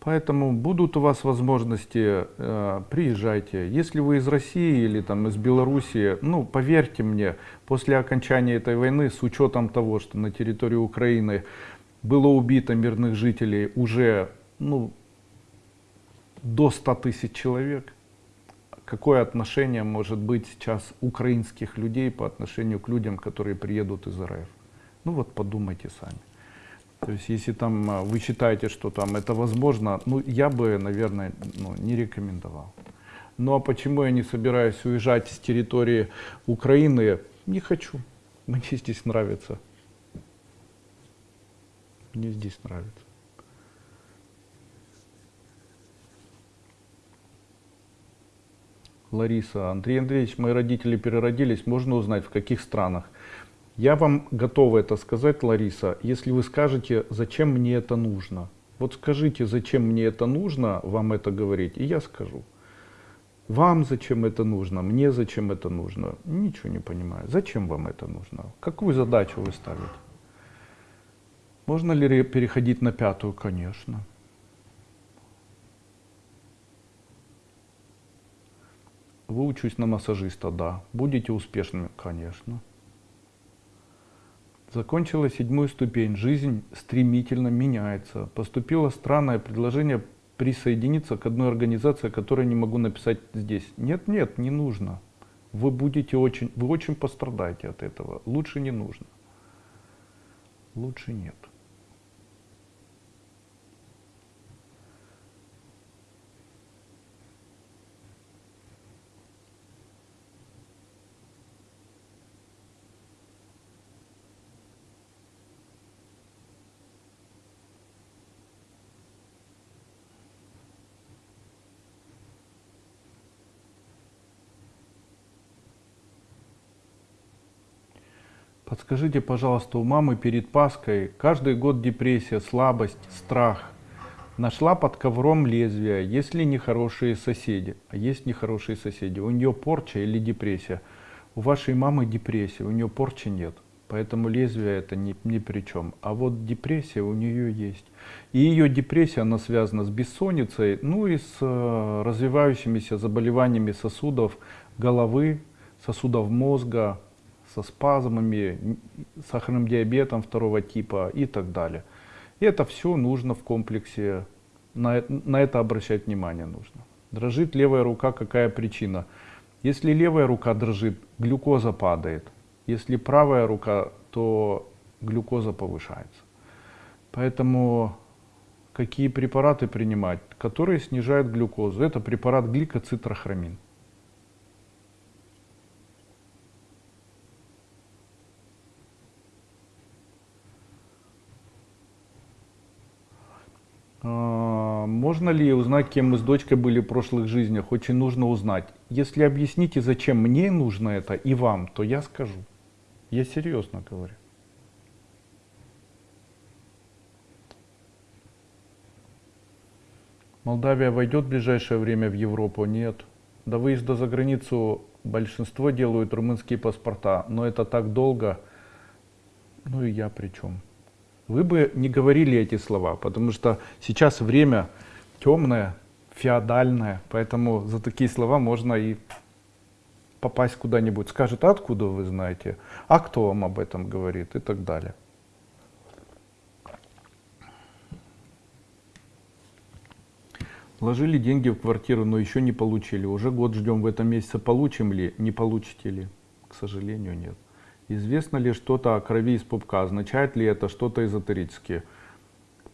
Поэтому будут у вас возможности, э, приезжайте. Если вы из России или там из Белоруссии, ну поверьте мне, после окончания этой войны, с учетом того, что на территории Украины было убито мирных жителей уже ну, до 100 тысяч человек, какое отношение может быть сейчас украинских людей по отношению к людям, которые приедут из РФ? Ну вот подумайте сами. То есть, если там а, вы считаете, что там это возможно, ну, я бы, наверное, ну, не рекомендовал. Ну, а почему я не собираюсь уезжать с территории Украины? Не хочу. Мне здесь нравится. Мне здесь нравится. Лариса, Андрей Андреевич, мои родители переродились, можно узнать, в каких странах? Я вам готова это сказать, Лариса, если вы скажете, зачем мне это нужно. Вот скажите, зачем мне это нужно, вам это говорить, и я скажу. Вам зачем это нужно, мне зачем это нужно, ничего не понимаю. Зачем вам это нужно? Какую задачу вы ставите? Можно ли переходить на пятую? Конечно. Выучусь на массажиста, да. Будете успешными, конечно. Закончила седьмую ступень. Жизнь стремительно меняется. Поступило странное предложение присоединиться к одной организации, которую не могу написать здесь. Нет, нет, не нужно. Вы будете очень, вы очень пострадаете от этого. Лучше не нужно. Лучше нет. Подскажите, пожалуйста, у мамы перед Пасхой каждый год депрессия, слабость, страх. Нашла под ковром лезвие, есть ли нехорошие соседи? А есть нехорошие соседи. У нее порча или депрессия? У вашей мамы депрессия, у нее порчи нет. Поэтому лезвие это ни, ни при чем. А вот депрессия у нее есть. И ее депрессия, она связана с бессонницей, ну и с э, развивающимися заболеваниями сосудов головы, сосудов мозга, со спазмами, сахарным диабетом второго типа и так далее. И это все нужно в комплексе, на, на это обращать внимание нужно. Дрожит левая рука, какая причина? Если левая рука дрожит, глюкоза падает. Если правая рука, то глюкоза повышается. Поэтому какие препараты принимать, которые снижают глюкозу? Это препарат гликоцитрохромин. Можно ли узнать, кем мы с дочкой были в прошлых жизнях? Очень нужно узнать. Если объясните, зачем мне нужно это и вам, то я скажу. Я серьезно говорю. Молдавия войдет в ближайшее время в Европу? Нет. До выезда за границу большинство делают румынские паспорта, но это так долго. Ну и я при чем? вы бы не говорили эти слова, потому что сейчас время темное, феодальное, поэтому за такие слова можно и попасть куда-нибудь. Скажет, а откуда вы знаете, а кто вам об этом говорит и так далее. Вложили деньги в квартиру, но еще не получили. Уже год ждем в этом месяце, получим ли, не получите ли. К сожалению, нет. Известно ли что-то о крови из пупка? Означает ли это что-то эзотерическое?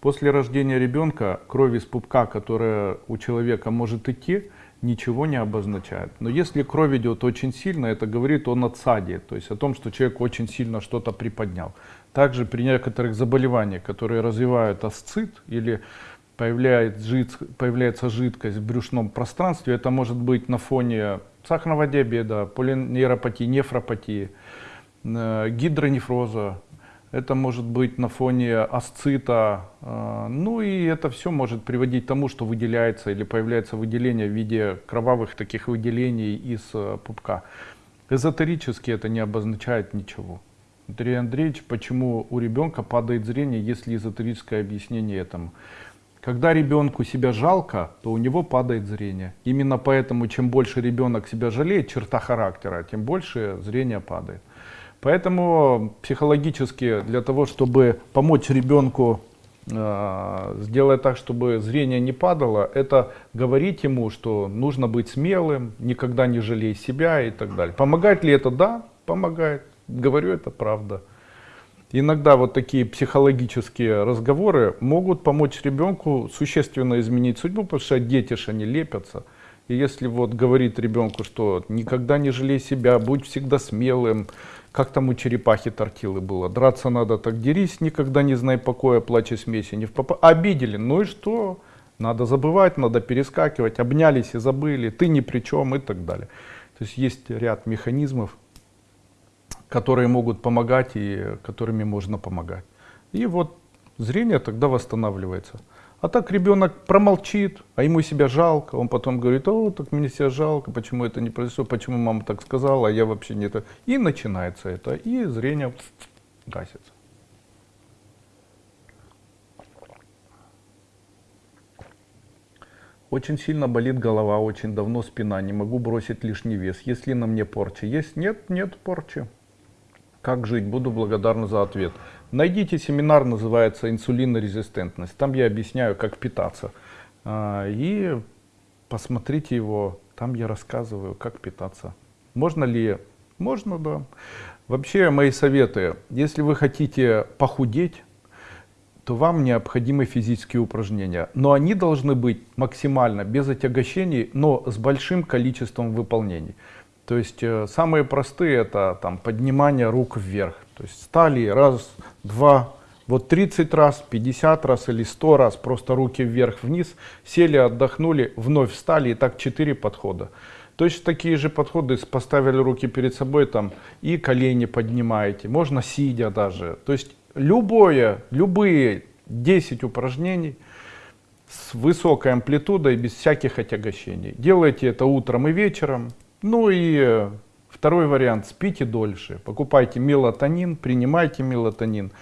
После рождения ребенка кровь из пупка, которая у человека может идти, ничего не обозначает. Но если кровь идет очень сильно, это говорит о надсаде, то есть о том, что человек очень сильно что-то приподнял. Также при некоторых заболеваниях, которые развивают асцит или появляется, жид, появляется жидкость в брюшном пространстве, это может быть на фоне сахарного диабета, полинейропатии, нефропатии, Э, гидронефроза, это может быть на фоне асцита, э, ну и это все может приводить к тому, что выделяется или появляется выделение в виде кровавых таких выделений из э, пупка. Эзотерически это не обозначает ничего. Андрей Андреевич, почему у ребенка падает зрение, если эзотерическое объяснение этому? Когда ребенку себя жалко, то у него падает зрение. Именно поэтому, чем больше ребенок себя жалеет, черта характера, тем больше зрение падает. Поэтому психологически для того, чтобы помочь ребенку э, сделать так, чтобы зрение не падало, это говорить ему, что нужно быть смелым, никогда не жалей себя и так далее. Помогает ли это? Да, помогает. Говорю, это правда. Иногда вот такие психологические разговоры могут помочь ребенку существенно изменить судьбу, потому что дети же они лепятся. И если вот говорит ребенку, что никогда не жалей себя, будь всегда смелым, как там у черепахи тортилы было, драться надо, так дерись, никогда не знай покоя, плачь смеси, не в попа... Обидели, ну и что? Надо забывать, надо перескакивать, обнялись и забыли, ты ни при чем и так далее. То есть есть ряд механизмов, которые могут помогать и которыми можно помогать. И вот зрение тогда восстанавливается. А так ребенок промолчит, а ему себя жалко, он потом говорит, о, так мне себя жалко, почему это не произошло, почему мама так сказала, а я вообще не это. И начинается это, и зрение гасится. Очень сильно болит голова, очень давно спина, не могу бросить лишний вес. Есть ли на мне порча? Есть? Нет, нет порчи. Как жить? Буду благодарна за ответ. Найдите семинар, называется «Инсулинорезистентность». Там я объясняю, как питаться. А, и посмотрите его, там я рассказываю, как питаться. Можно ли? Можно, да. Вообще, мои советы. Если вы хотите похудеть, то вам необходимы физические упражнения. Но они должны быть максимально без отягощений, но с большим количеством выполнений. То есть э, самые простые это там, поднимание рук вверх. То есть стали раз, два, вот 30 раз, 50 раз или 100 раз просто руки вверх-вниз, сели, отдохнули, вновь встали и так 4 подхода. Точно такие же подходы, поставили руки перед собой там и колени поднимаете, можно сидя даже. То есть любое, любые 10 упражнений с высокой амплитудой, без всяких отягощений. Делайте это утром и вечером. Ну и второй вариант, спите дольше. Покупайте мелатонин, принимайте мелатонин.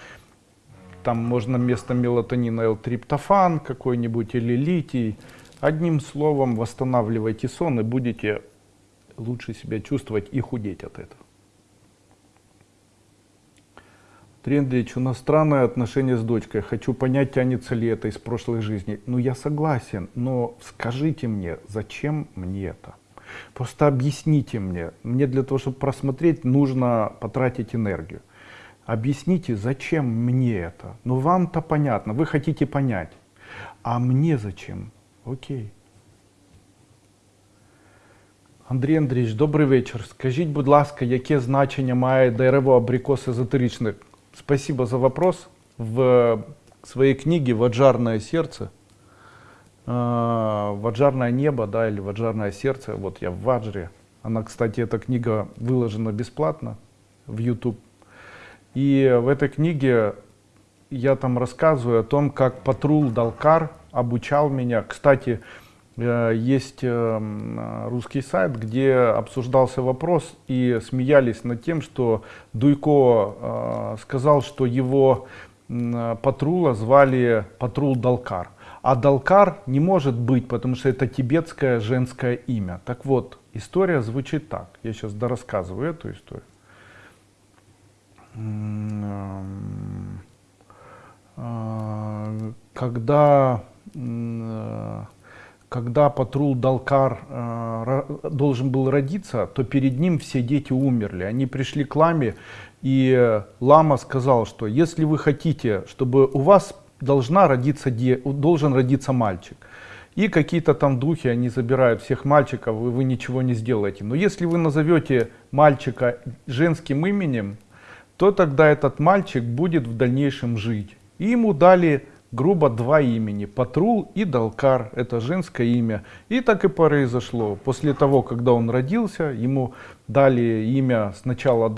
Там можно вместо мелатонина L-триптофан какой-нибудь или литий. Одним словом, восстанавливайте сон и будете лучше себя чувствовать и худеть от этого. Трендрич, у нас странное отношение с дочкой. Хочу понять, тянется ли это из прошлой жизни. Ну, я согласен, но скажите мне, зачем мне это? Просто объясните мне. Мне для того, чтобы просмотреть, нужно потратить энергию. Объясните, зачем мне это? Ну, вам-то понятно, вы хотите понять. А мне зачем? Окей. Андрій Андрійович, добрий вечір. Скажіть, будь ласка, яке значення має дерево абрикос езотеричне? Спасибо за вопрос. В своей книге «Ваджарное сердце», э, «Ваджарное небо», да, или «Ваджарное сердце», вот я в Ваджре. Она, кстати, эта книга выложена бесплатно в YouTube. И в этой книге я там рассказываю о том, как Патрул Далкар обучал меня. Кстати, Э, есть э, русский сайт, где обсуждался вопрос и смеялись над тем, что Дуйко э, сказал, что его патрула звали Патрул Далкар. А Далкар не может быть, потому что это тибетское женское имя. Так вот, история звучит так. Я сейчас дорассказываю эту историю. Когда когда Патрул Далкар должен был родиться, то перед ним все дети умерли. Они пришли к ламе, и лама сказал, что если вы хотите, чтобы у вас должна родиться, должен родиться мальчик, и какие-то там духи, они забирают всех мальчиков, и вы ничего не сделаете. Но если вы назовете мальчика женским именем, то тогда этот мальчик будет в дальнейшем жить. И ему дали грубо два имени, Патрул и Далкар, это женское имя. И так и произошло. После того, когда он родился, ему дали имя сначала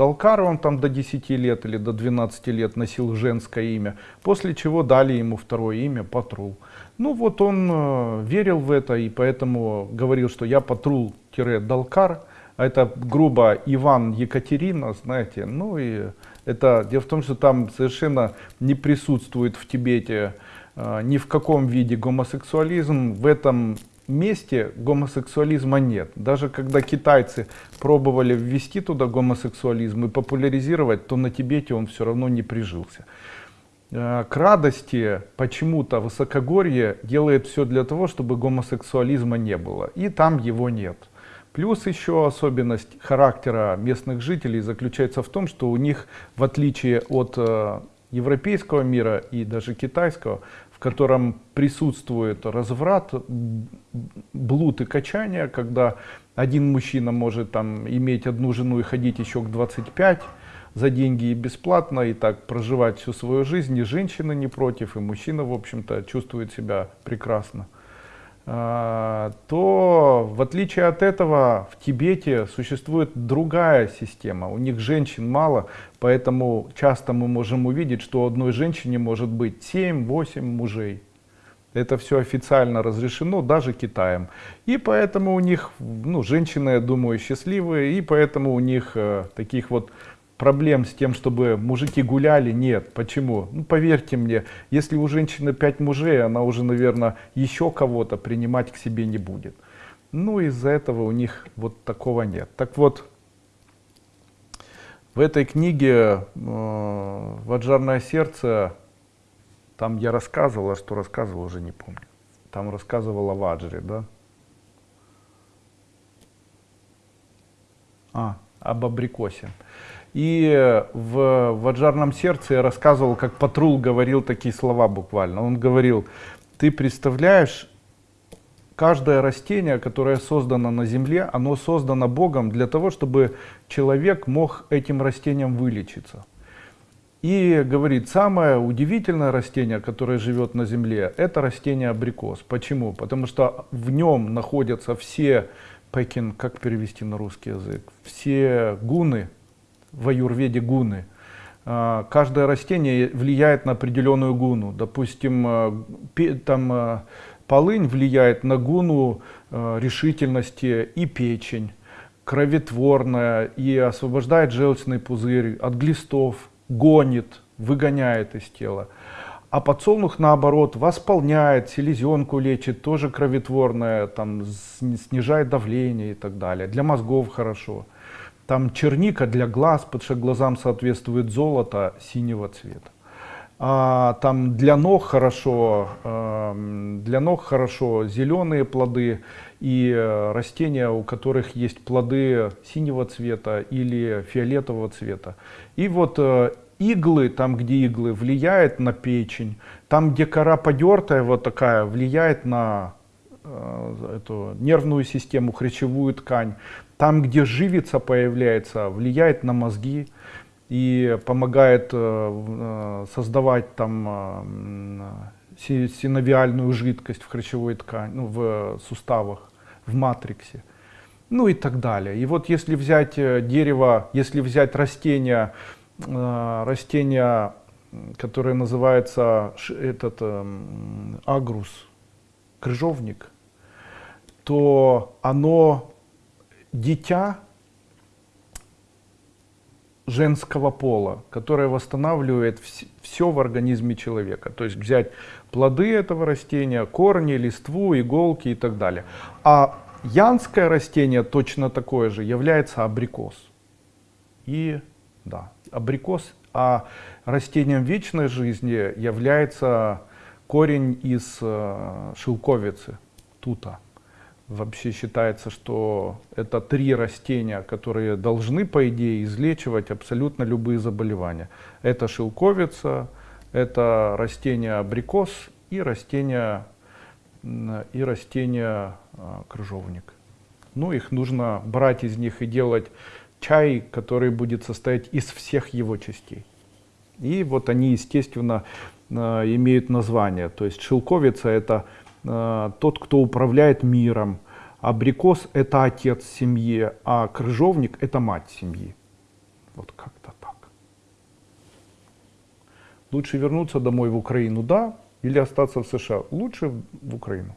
он там до 10 лет или до 12 лет носил женское имя, после чего дали ему второе имя Патрул. Ну вот он э, верил в это и поэтому говорил, что я Патрул-Далкар, а это грубо Иван Екатерина, знаете, ну и это, дело в том, что там совершенно не присутствует в Тибете э, ни в каком виде гомосексуализм. В этом месте гомосексуализма нет. Даже когда китайцы пробовали ввести туда гомосексуализм и популяризировать, то на Тибете он все равно не прижился. Э, к радости почему-то высокогорье делает все для того, чтобы гомосексуализма не было. И там его нет. Плюс еще особенность характера местных жителей заключается в том, что у них, в отличие от э, европейского мира и даже китайского, котором присутствует разврат, блуд и качание, когда один мужчина может там иметь одну жену и ходить еще к 25 за деньги и бесплатно, и так проживать всю свою жизнь, и женщина не против, и мужчина, в общем-то, чувствует себя прекрасно. А, то в отличие от этого в Тибете существует другая система. У них женщин мало, поэтому часто мы можем увидеть, что у одной женщине может быть 7-8 мужей. Это все официально разрешено даже Китаем. И поэтому у них, ну, женщины, я думаю, счастливые, и поэтому у них э, таких вот проблем с тем, чтобы мужики гуляли, нет. Почему? Ну, поверьте мне, если у женщины 5 мужей, она уже, наверное, еще кого-то принимать к себе не будет. Ну, из-за этого у них вот такого нет. Так вот, в этой книге э, «Ваджарное сердце» там я рассказывал, а что рассказывал, уже не помню. Там рассказывал о Ваджре, да? А, об абрикосе. И в «Ваджарном сердце» я рассказывал, как Патрул говорил такие слова буквально. Он говорил, ты представляешь, каждое растение, которое создано на земле, оно создано Богом для того, чтобы человек мог этим растением вылечиться. И говорит, самое удивительное растение, которое живет на земле, это растение абрикос. Почему? Потому что в нем находятся все, пекин, как перевести на русский язык, все гуны, в аюрведе гуны. А, каждое растение влияет на определенную гуну. Допустим, э, там э, Полынь влияет на гуну решительности и печень, кроветворная и освобождает желчный пузырь от глистов, гонит, выгоняет из тела. А подсолнух наоборот восполняет, селезенку лечит, тоже кроветворная, там, снижает давление и так далее. Для мозгов хорошо. Там черника для глаз, потому что глазам соответствует золото синего цвета. А, там для ног хорошо, э, для ног хорошо зеленые плоды и э, растения, у которых есть плоды синего цвета или фиолетового цвета. И вот э, иглы, там где иглы, влияет на печень, там где кора подертая вот такая, влияет на э, эту нервную систему, хрящевую ткань, там где живица появляется, влияет на мозги и помогает э, э, создавать там э, синовиальную жидкость в хрящевой ткани, ну, в суставах, в матриксе, ну и так далее. И вот если взять дерево, если взять растение, растение, которое называется этот агрус, крыжовник, то оно дитя женского пола, которое восстанавливает все в организме человека. То есть взять плоды этого растения, корни, листву, иголки и так далее. А янское растение точно такое же является абрикос. И да, абрикос, а растением вечной жизни является корень из э, шелковицы, тута. Вообще считается, что это три растения, которые должны, по идее, излечивать абсолютно любые заболевания. Это шелковица, это растение абрикос и растение, и растение а, крыжовник. Ну, их нужно брать из них и делать чай, который будет состоять из всех его частей. И вот они, естественно, а, имеют название. То есть шелковица это тот, кто управляет миром. Абрикос – это отец семьи, а крыжовник – это мать семьи. Вот как-то так. Лучше вернуться домой в Украину, да, или остаться в США? Лучше в Украину.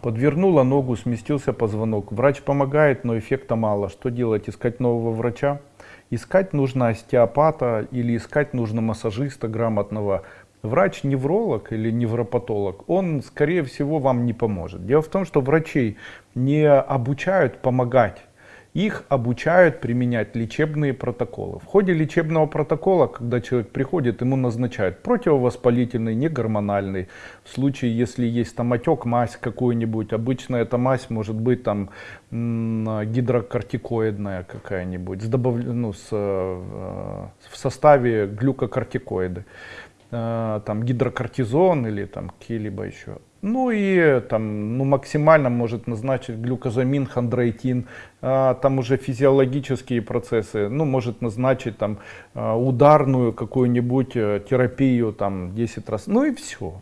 Подвернула ногу, сместился позвонок. Врач помогает, но эффекта мало. Что делать? Искать нового врача? Искать нужно остеопата или искать нужно массажиста грамотного. Врач-невролог или невропатолог, он, скорее всего, вам не поможет. Дело в том, что врачей не обучают помогать их обучают применять лечебные протоколы. В ходе лечебного протокола, когда человек приходит, ему назначают противовоспалительный, негормональный. В случае, если есть там отек, мазь какую-нибудь, обычно эта мазь может быть там гидрокортикоидная какая-нибудь, с добав... ну, с, э, в составе глюкокортикоиды. Э, там гидрокортизон или там какие-либо еще. Ну и там, ну, максимально может назначить глюкозамин, хондроитин, а, там уже физиологические процессы, ну, может назначить там а, ударную какую-нибудь э, терапию там 10 раз, ну и все.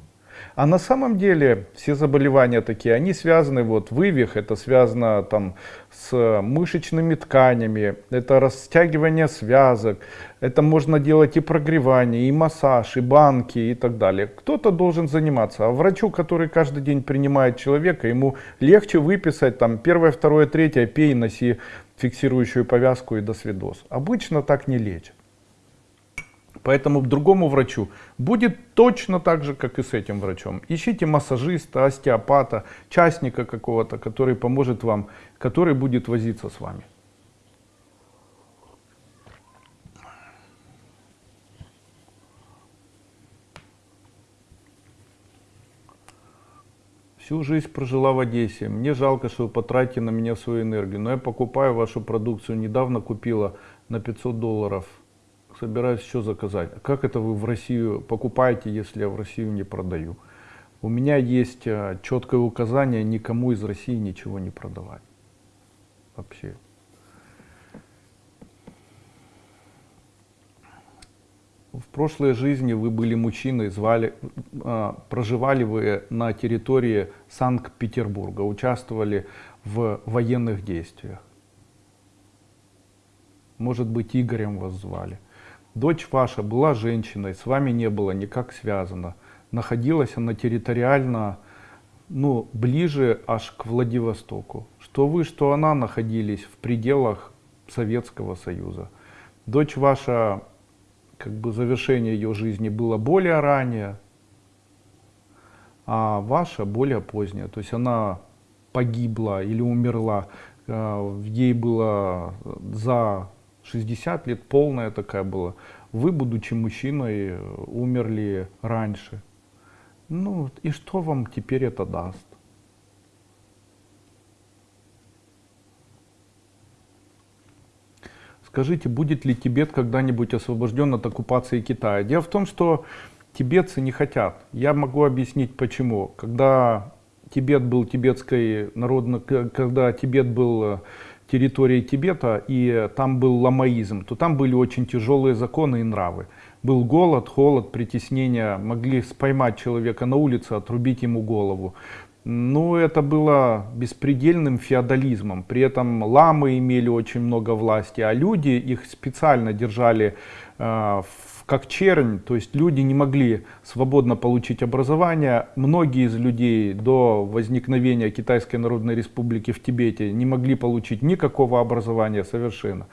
А на самом деле все заболевания такие, они связаны, вот вывих, это связано там с мышечными тканями, это растягивание связок, это можно делать и прогревание, и массаж, и банки и так далее. Кто-то должен заниматься, а врачу, который каждый день принимает человека, ему легче выписать там первое, второе, третье, пей, носи фиксирующую повязку и до свидос. Обычно так не лечат. Поэтому другому врачу будет точно так же, как и с этим врачом. Ищите массажиста, остеопата, частника какого-то, который поможет вам, который будет возиться с вами. Всю жизнь прожила в Одессе. Мне жалко, что вы потратите на меня свою энергию. Но я покупаю вашу продукцию. Недавно купила на 500 долларов собираюсь еще заказать. А как это вы в Россию покупаете, если я в Россию не продаю? У меня есть э, четкое указание никому из России ничего не продавать. Вообще. В прошлой жизни вы были мужчиной, звали, э, проживали вы на территории Санкт-Петербурга, участвовали в военных действиях. Может быть, Игорем вас звали. Дочь ваша была женщиной, с вами не было никак связано. Находилась она территориально ну, ближе аж к Владивостоку. Что вы, что она находились в пределах Советского Союза. Дочь ваша, как бы завершение ее жизни было более ранее, а ваша более поздняя. То есть она погибла или умерла, э, ей было за 60 лет полная такая была. Вы, будучи мужчиной, умерли раньше. Ну и что вам теперь это даст? Скажите, будет ли Тибет когда-нибудь освобожден от оккупации Китая? Дело в том, что тибетцы не хотят. Я могу объяснить почему. Когда Тибет был тибетской народной, когда Тибет был территории Тибета, и там был ламаизм, то там были очень тяжелые законы и нравы. Был голод, холод, притеснение, могли споймать человека на улице, отрубить ему голову. Но это было беспредельным феодализмом. При этом ламы имели очень много власти, а люди их специально держали э, в как чернь, то есть люди не могли свободно получить образование. Многие из людей до возникновения Китайской Народной Республики в Тибете не могли получить никакого образования совершенно.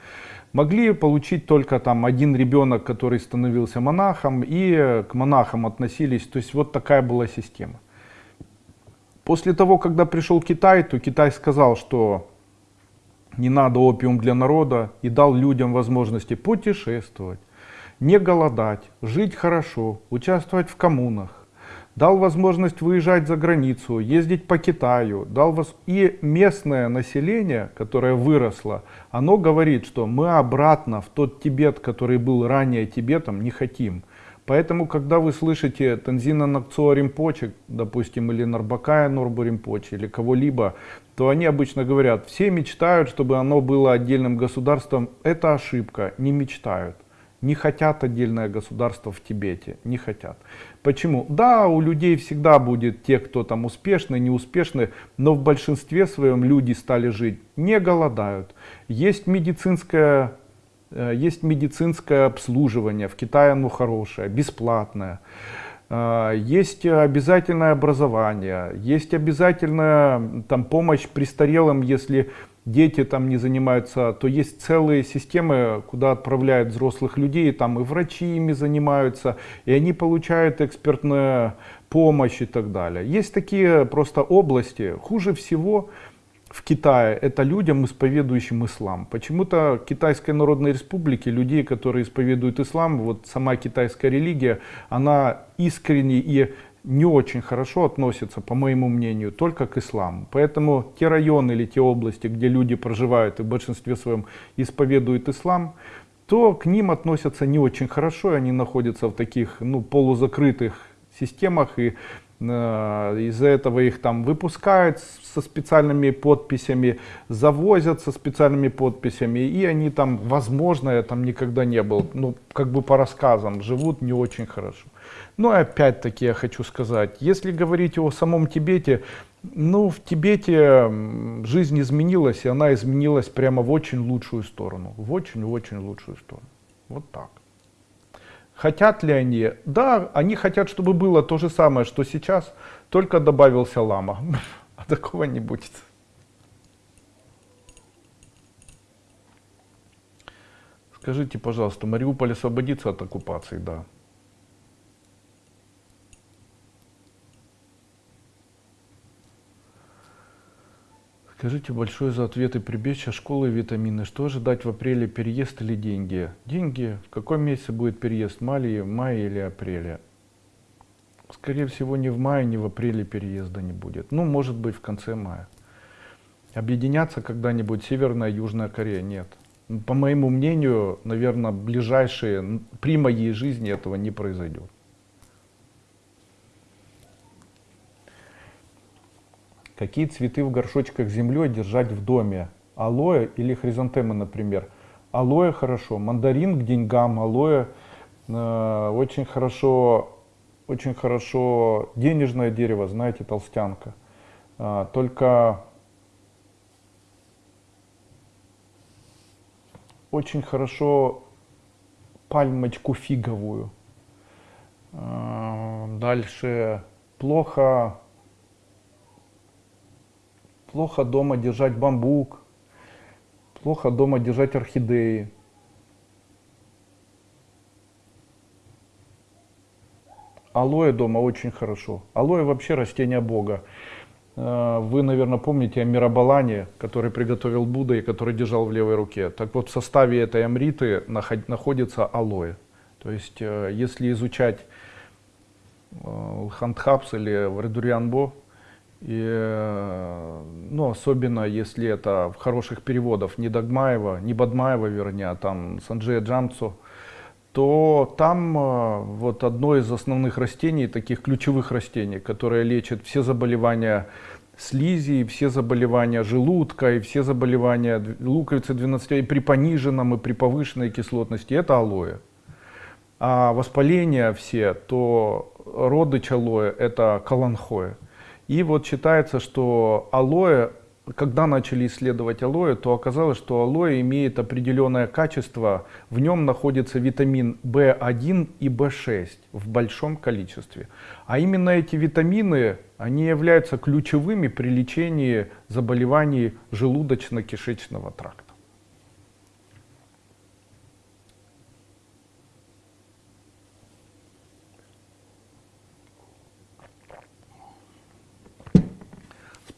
Могли получить только там один ребенок, который становился монахом, и к монахам относились, то есть вот такая была система. После того, когда пришел Китай, то Китай сказал, что не надо опиум для народа и дал людям возможности путешествовать, не голодать, жить хорошо, участвовать в коммунах, дал возможность выезжать за границу, ездить по Китаю, дал воз... и местное население, которое выросло, оно говорит, что мы обратно в тот Тибет, который был ранее Тибетом, не хотим. Поэтому, когда вы слышите Танзина Накцуа Римпоче, допустим, или Нарбакая Норбу Римпоче, или кого-либо, то они обычно говорят, все мечтают, чтобы оно было отдельным государством. Это ошибка, не мечтают не хотят отдельное государство в Тибете, не хотят. Почему? Да, у людей всегда будет те, кто там успешны, неуспешны, но в большинстве своем люди стали жить, не голодают. Есть медицинское, э, есть медицинское обслуживание, в Китае оно хорошее, бесплатное. Э, есть обязательное образование, есть обязательная там, помощь престарелым, если дети там не занимаются, то есть целые системы, куда отправляют взрослых людей, там и врачи ими занимаются, и они получают экспертную помощь и так далее. Есть такие просто области, хуже всего в Китае это людям, исповедующим ислам. Почему-то Китайской Народной Республике людей, которые исповедуют ислам, вот сама китайская религия, она искренне и не очень хорошо относятся, по моему мнению, только к исламу. Поэтому те районы или те области, где люди проживают и в большинстве своем исповедуют ислам, то к ним относятся не очень хорошо, и они находятся в таких ну, полузакрытых системах, и э, из-за этого их там выпускают со специальными подписями, завозят со специальными подписями, и они там, возможно, я там никогда не был, ну, как бы по рассказам, живут не очень хорошо. Но опять-таки я хочу сказать, если говорить о самом Тибете, ну в Тибете жизнь изменилась, и она изменилась прямо в очень лучшую сторону. В очень-очень лучшую сторону. Вот так. Хотят ли они? Да, они хотят, чтобы было то же самое, что сейчас, только добавился лама. (laughs) А такого не будет. Скажите, пожалуйста, Мариуполь освободится от оккупации? Да. Скажите большое за ответы прибежища, школы витамины. Что ожидать в апреле, переезд или деньги? Деньги? В каком месяце будет переезд? Мае, мае или апреле? Скорее всего, ни в мае, ни в апреле переезда не будет. Ну, может быть, в конце мая. Объединяться когда-нибудь Северная и Южная Корея? Нет. По моему мнению, наверное, ближайшие, при моей жизни этого не произойдет. Какие цветы в горшочках с землей держать в доме? Алоэ или хризантемы, например? Алоэ хорошо, мандарин к деньгам, алоэ э, очень хорошо, очень хорошо денежное дерево, знаете, толстянка. Э, только очень хорошо пальмочку фиговую. Э, дальше плохо Плохо дома держать бамбук, плохо дома держать орхидеи. Алоэ дома очень хорошо. Алоэ вообще растение Бога. Э, вы, наверное, помните о Мирабалане, который приготовил Будда и который держал в левой руке. Так вот, в составе этой амриты находится алоэ. То есть, э, если изучать э, Хандхапс или Вредурьянбо, и, э, ну, особенно если это в хороших переводах не Дагмаева, не Бадмаева, вернее, а там Санджея Джамцу, то там э, вот одно из основных растений, таких ключевых растений, которое лечит все заболевания слизи, все заболевания желудка, и все заболевания луковицы 12, и при пониженном, и при повышенной кислотности, это алоэ. А воспаления все, то родыч алоэ, это каланхоэ. И вот считается, что алоэ, когда начали исследовать алоэ, то оказалось, что алоэ имеет определенное качество. В нем находится витамин В1 и В6 в большом количестве. А именно эти витамины, они являются ключевыми при лечении заболеваний желудочно-кишечного тракта.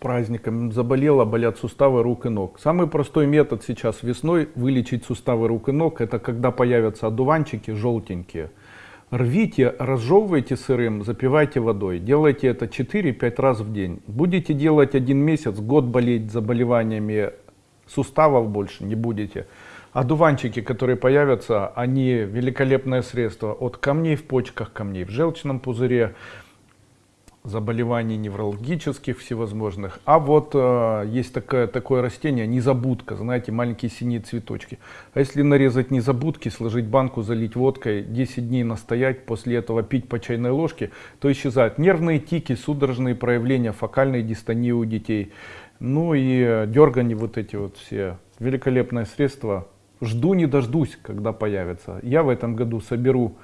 Праздником, заболела, болят суставы рук и ног. Самый простой метод сейчас весной вылечить суставы рук и ног, это когда появятся одуванчики желтенькие. Рвите, разжевывайте сырым, запивайте водой. Делайте это 4-5 раз в день. Будете делать один месяц, год болеть заболеваниями суставов больше не будете. Одуванчики, которые появятся, они великолепное средство от камней в почках, камней в желчном пузыре, заболеваний неврологических всевозможных. А вот э, есть такое, такое растение, незабудка, знаете, маленькие синие цветочки. А если нарезать незабудки, сложить банку, залить водкой, 10 дней настоять, после этого пить по чайной ложке, то исчезают нервные тики, судорожные проявления фокальной дистонии у детей. Ну и э, дергания вот эти вот все. Великолепное средство. Жду не дождусь, когда появится. Я в этом году соберу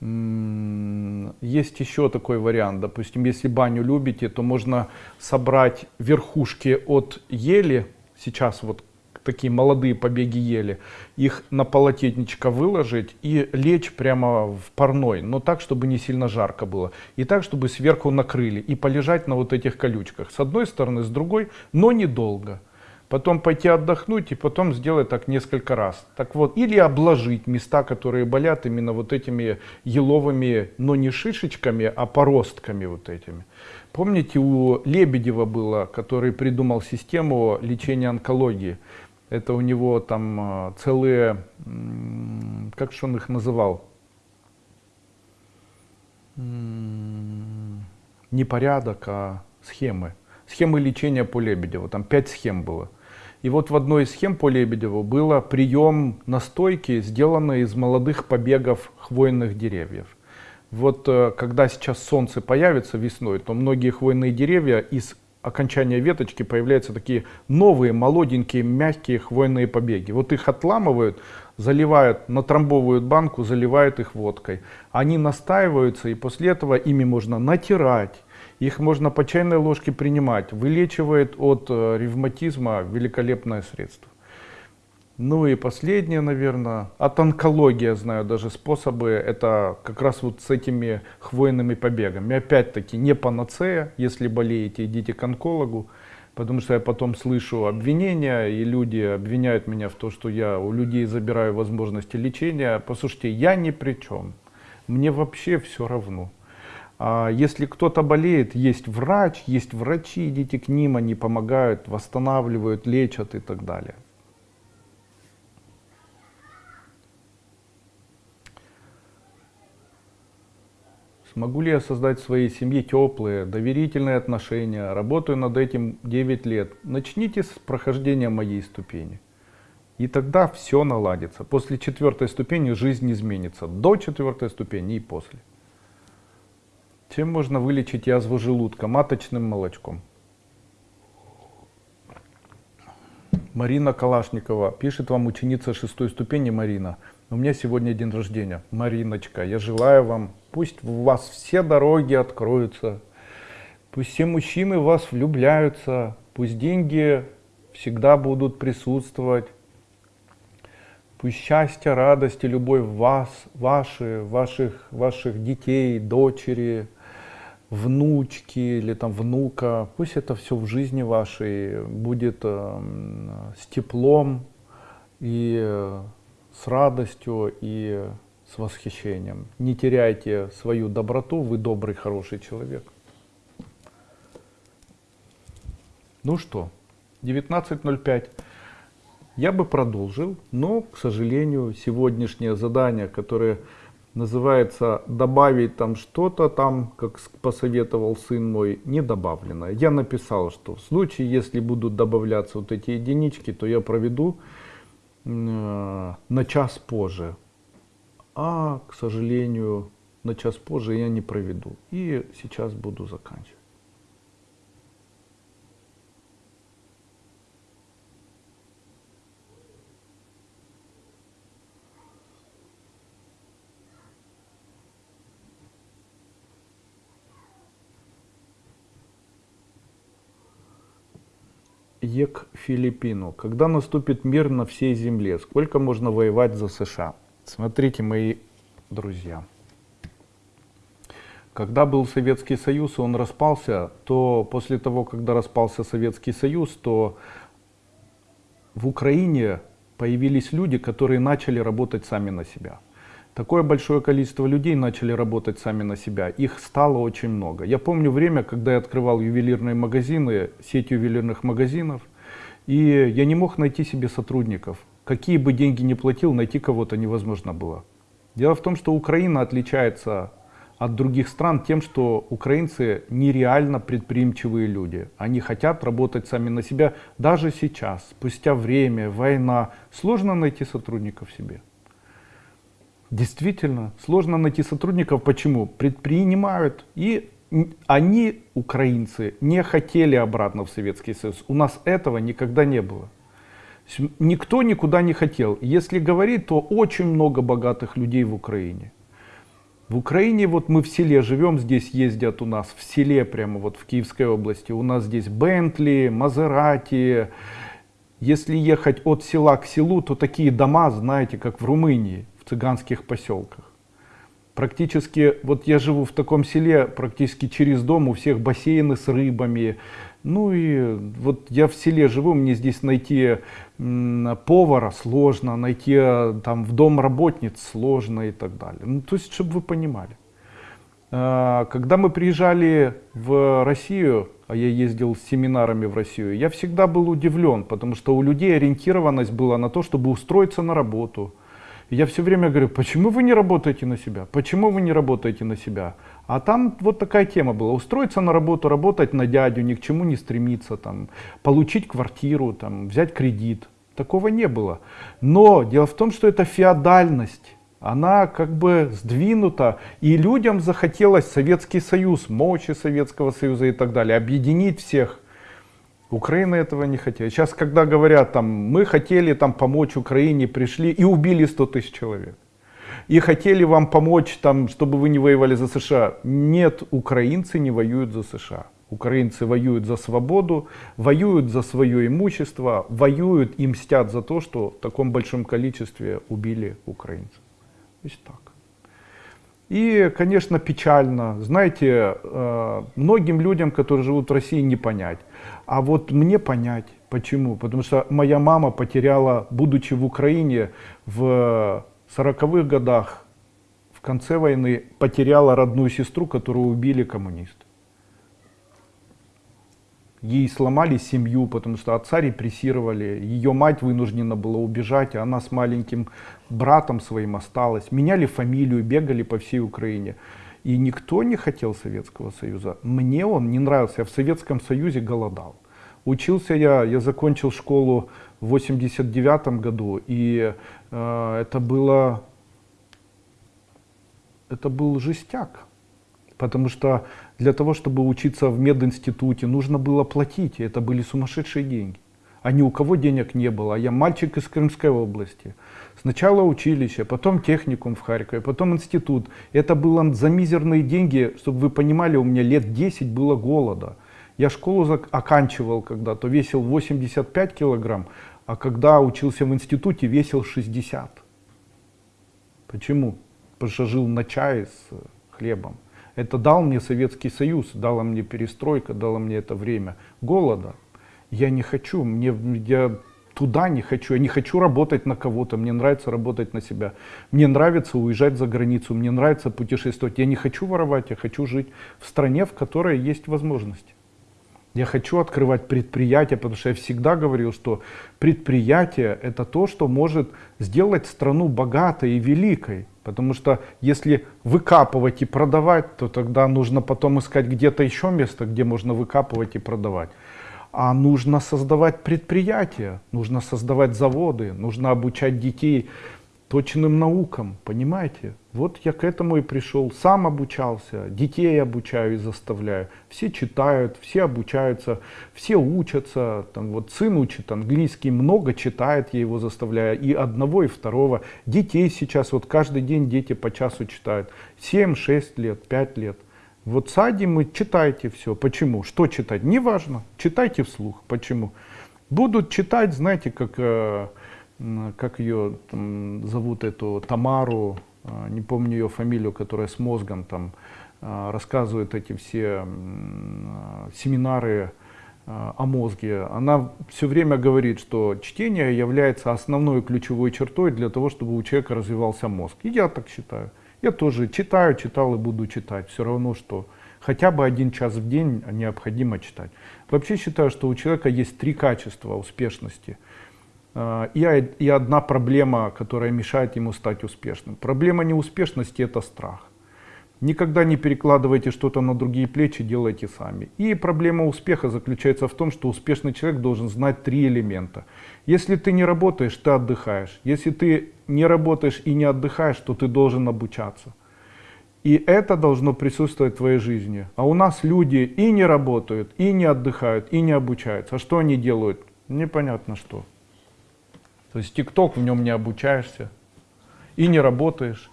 есть еще такой вариант, допустим, если баню любите, то можно собрать верхушки от ели, сейчас вот такие молодые побеги ели, их на полотенечко выложить и лечь прямо в парной, но так, чтобы не сильно жарко было. И так, чтобы сверху накрыли и полежать на вот этих колючках. С одной стороны, с другой, но недолго потом пойти отдохнуть и потом сделать так несколько раз. Так вот, или обложить места, которые болят именно вот этими еловыми, но не шишечками, а поростками вот этими. Помните, у Лебедева было, который придумал систему лечения онкологии. Это у него там а, целые, как же он их называл? Не порядок, а схемы. Схемы лечения по Лебедеву. Там пять схем было. И вот в одной из схем по Лебедеву было прием настойки, сделанной из молодых побегов хвойных деревьев. Вот э, когда сейчас солнце появится весной, то многие хвойные деревья из окончания веточки появляются такие новые, молоденькие, мягкие хвойные побеги. Вот их отламывают, заливают, натрамбовывают банку, заливают их водкой. Они настаиваются, и после этого ими можно натирать, их можно по чайной ложке принимать. Вылечивает от э, ревматизма великолепное средство. Ну и последнее, наверное, от онкологии, знаю даже способы, это как раз вот с этими хвойными побегами. Опять-таки не панацея, если болеете, идите к онкологу, потому что я потом слышу обвинения, и люди обвиняют меня в том, что я у людей забираю возможности лечения. Послушайте, я ни при чем, мне вообще все равно. А если кто-то болеет, есть врач, есть врачи, идите к ним, они помогают, восстанавливают, лечат и так далее. Смогу ли я создать в своей семье теплые, доверительные отношения? Работаю над этим 9 лет. Начните с прохождения моей ступени. И тогда все наладится. После четвертой ступени жизнь изменится. До четвертой ступени и после. Чем можно вылечить язву желудка? Маточным молочком. Марина Калашникова пишет вам ученица шестой ступени Марина. У меня сегодня день рождения. Мариночка, я желаю вам, пусть у вас все дороги откроются, пусть все мужчины в вас влюбляются, пусть деньги всегда будут присутствовать, пусть счастье, радость и любовь вас, ваши, ваших, ваших детей, дочери, внучки или там внука, пусть это все в жизни вашей будет э, с теплом и э, с радостью и с восхищением. Не теряйте свою доброту, вы добрый, хороший человек. Ну что, 19.05. Я бы продолжил, но, к сожалению, сегодняшнее задание, которое называется «добавить там что-то там», как посоветовал сын мой, не добавлено. Я написал, что в случае, если будут добавляться вот эти единички, то я проведу Э, на час позже. А, к сожалению, на час позже я не проведу. И сейчас буду заканчивать. ЕК Филиппину. Когда наступит мир на всей земле? Сколько можно воевать за США? Смотрите, мои друзья. Когда был Советский Союз, он распался, то после того, когда распался Советский Союз, то в Украине появились люди, которые начали работать сами на себя. Такое большое количество людей начали работать сами на себя. Их стало очень много. Я помню время, когда я открывал ювелирные магазины, сеть ювелирных магазинов, и я не мог найти себе сотрудников. Какие бы деньги ни платил, найти кого-то невозможно было. Дело в том, что Украина отличается от других стран тем, что украинцы нереально предприимчивые люди. Они хотят работать сами на себя даже сейчас, спустя время, война. Сложно найти сотрудников себе. Действительно, сложно найти сотрудников. Почему? Предпринимают. И они, украинцы, не хотели обратно в Советский Союз. У нас этого никогда не было. Никто никуда не хотел. Если говорить, то очень много богатых людей в Украине. В Украине, вот мы в селе живем, здесь ездят у нас, в селе прямо вот в Киевской области. У нас здесь Бентли, Мазерати. Если ехать от села к селу, то такие дома, знаете, как в Румынии цыганских поселках. Практически, вот я живу в таком селе, практически через дом у всех бассейны с рыбами. Ну и вот я в селе живу, мне здесь найти повара сложно, найти э, там в дом работниц сложно и так далее. Ну, то есть, чтобы вы понимали. А, когда мы приезжали в Россию, а я ездил с семинарами в Россию, я всегда был удивлен, потому что у людей ориентированность была на то, чтобы устроиться на работу, я все время говорю, почему вы не работаете на себя? Почему вы не работаете на себя? А там вот такая тема была. Устроиться на работу, работать на дядю, ни к чему не стремиться, там, получить квартиру, там, взять кредит. Такого не было. Но дело в том, что это феодальность. она как бы сдвинута, и людям захотелось Советский Союз, мощи Советского Союза и так далее, объединить всех. Украина этого не хотела. Сейчас, когда говорят, там, мы хотели там, помочь Украине, пришли и убили 100 тысяч человек. И хотели вам помочь, там, чтобы вы не воевали за США. Нет, украинцы не воюют за США. Украинцы воюют за свободу, воюют за свое имущество, воюют и мстят за то, что в таком большом количестве убили украинцев. То есть так. И, конечно, печально. Знаете, э, многим людям, которые живут в России, не понять. А вот мне понять. Почему? Потому что моя мама потеряла, будучи в Украине в 40-х годах, в конце войны, потеряла родную сестру, которую убили коммунисты. Ей сломали семью, потому что отца репрессировали. Ее мать вынуждена была убежать, а она с маленьким братом своим осталась. Меняли фамилию, бегали по всей Украине. И никто не хотел Советского Союза. Мне он не нравился. Я в Советском Союзе голодал. Учился я, я закончил школу в 89 году. И э, это было, это был жестяк. Потому что для того, чтобы учиться в мединституте, нужно было платить, и это были сумасшедшие деньги. А ни у кого денег не было. Я мальчик из Крымской области. Сначала училище, потом техникум в Харькове, потом институт. Это было за мизерные деньги, чтобы вы понимали, у меня лет 10 было голода. Я школу оканчивал когда-то, весил 85 килограмм, а когда учился в институте, весил 60. Почему? Потому что жил на чае с хлебом. Это дал мне Советский Союз, дала мне перестройка, дала мне это время голода. Я не хочу, мне, я туда не хочу, я не хочу работать на кого-то, мне нравится работать на себя. Мне нравится уезжать за границу, мне нравится путешествовать. Я не хочу воровать, я хочу жить в стране, в которой есть возможности. Я хочу открывать предприятия, потому что я всегда говорил, что предприятие это то, что может сделать страну богатой и великой. Потому что если выкапывать и продавать, то тогда нужно потом искать где-то еще место, где можно выкапывать и продавать. А нужно создавать предприятия, нужно создавать заводы, нужно обучать детей точным наукам, понимаете? Вот я к этому и пришел, сам обучался, детей обучаю и заставляю. Все читают, все обучаются, все учатся. Там вот сын учит английский, много читает, я его заставляю. И одного, и второго. Детей сейчас, вот каждый день дети по часу читают. 7, 6 лет, 5 лет. Вот садим и читайте все. Почему? Что читать? Неважно. Читайте вслух. Почему? Будут читать, знаете, как э, как ее там, зовут, эту Тамару, а, не помню ее фамилию, которая с мозгом там а, рассказывает эти все семинары о мозге. Она все время говорит, что чтение является основной ключевой чертой для того, чтобы у человека развивался мозг. И я так считаю. Я тоже читаю, читал и буду читать. Все равно, что хотя бы один час в день необходимо читать. Вообще считаю, что у человека есть три качества успешности – а, и, и одна проблема, которая мешает ему стать успешным. Проблема неуспешности – это страх. Никогда не перекладывайте что-то на другие плечи, делайте сами. И проблема успеха заключается в том, что успешный человек должен знать три элемента. Если ты не работаешь, ты отдыхаешь. Если ты не работаешь и не отдыхаешь, то ты должен обучаться. И это должно присутствовать в твоей жизни. А у нас люди и не работают, и не отдыхают, и не обучаются. А что они делают? Непонятно что. То есть ТикТок в нем не обучаешься, и не работаешь,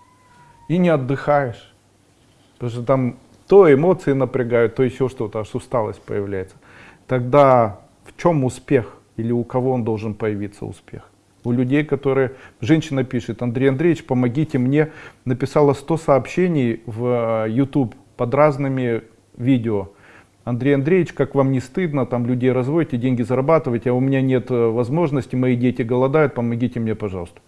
и не отдыхаешь. Потому что там то эмоции напрягают, то еще что-то, аж усталость появляется. Тогда в чем успех? Или у кого он должен появиться успех? У людей, которые... Женщина пишет, Андрей Андреевич, помогите мне. Написала 100 сообщений в YouTube э, под разными видео. Андрей Андреевич, как вам не стыдно, там людей разводите, деньги зарабатываете, а у меня нет э, возможности, мои дети голодают, помогите мне, пожалуйста.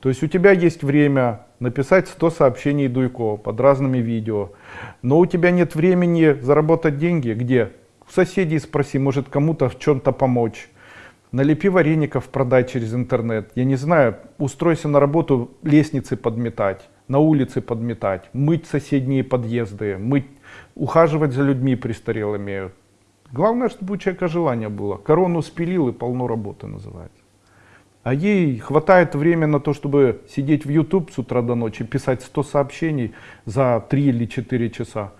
То есть у тебя есть время написать 100 сообщений Дуйко под разными видео, но у тебя нет времени заработать деньги. Где? У соседей спроси, может кому-то в чем-то помочь. Налепи вареников, продай через интернет. Я не знаю, устройся на работу лестницы подметать, на улице подметать, мыть соседние подъезды, мыть ухаживать за людьми престарелыми. Главное, чтобы у человека желание было. Корону спилил и полно работы называется. А ей хватает времени на то, чтобы сидеть в YouTube с утра до ночи, писать 100 сообщений за 3 или 4 часа.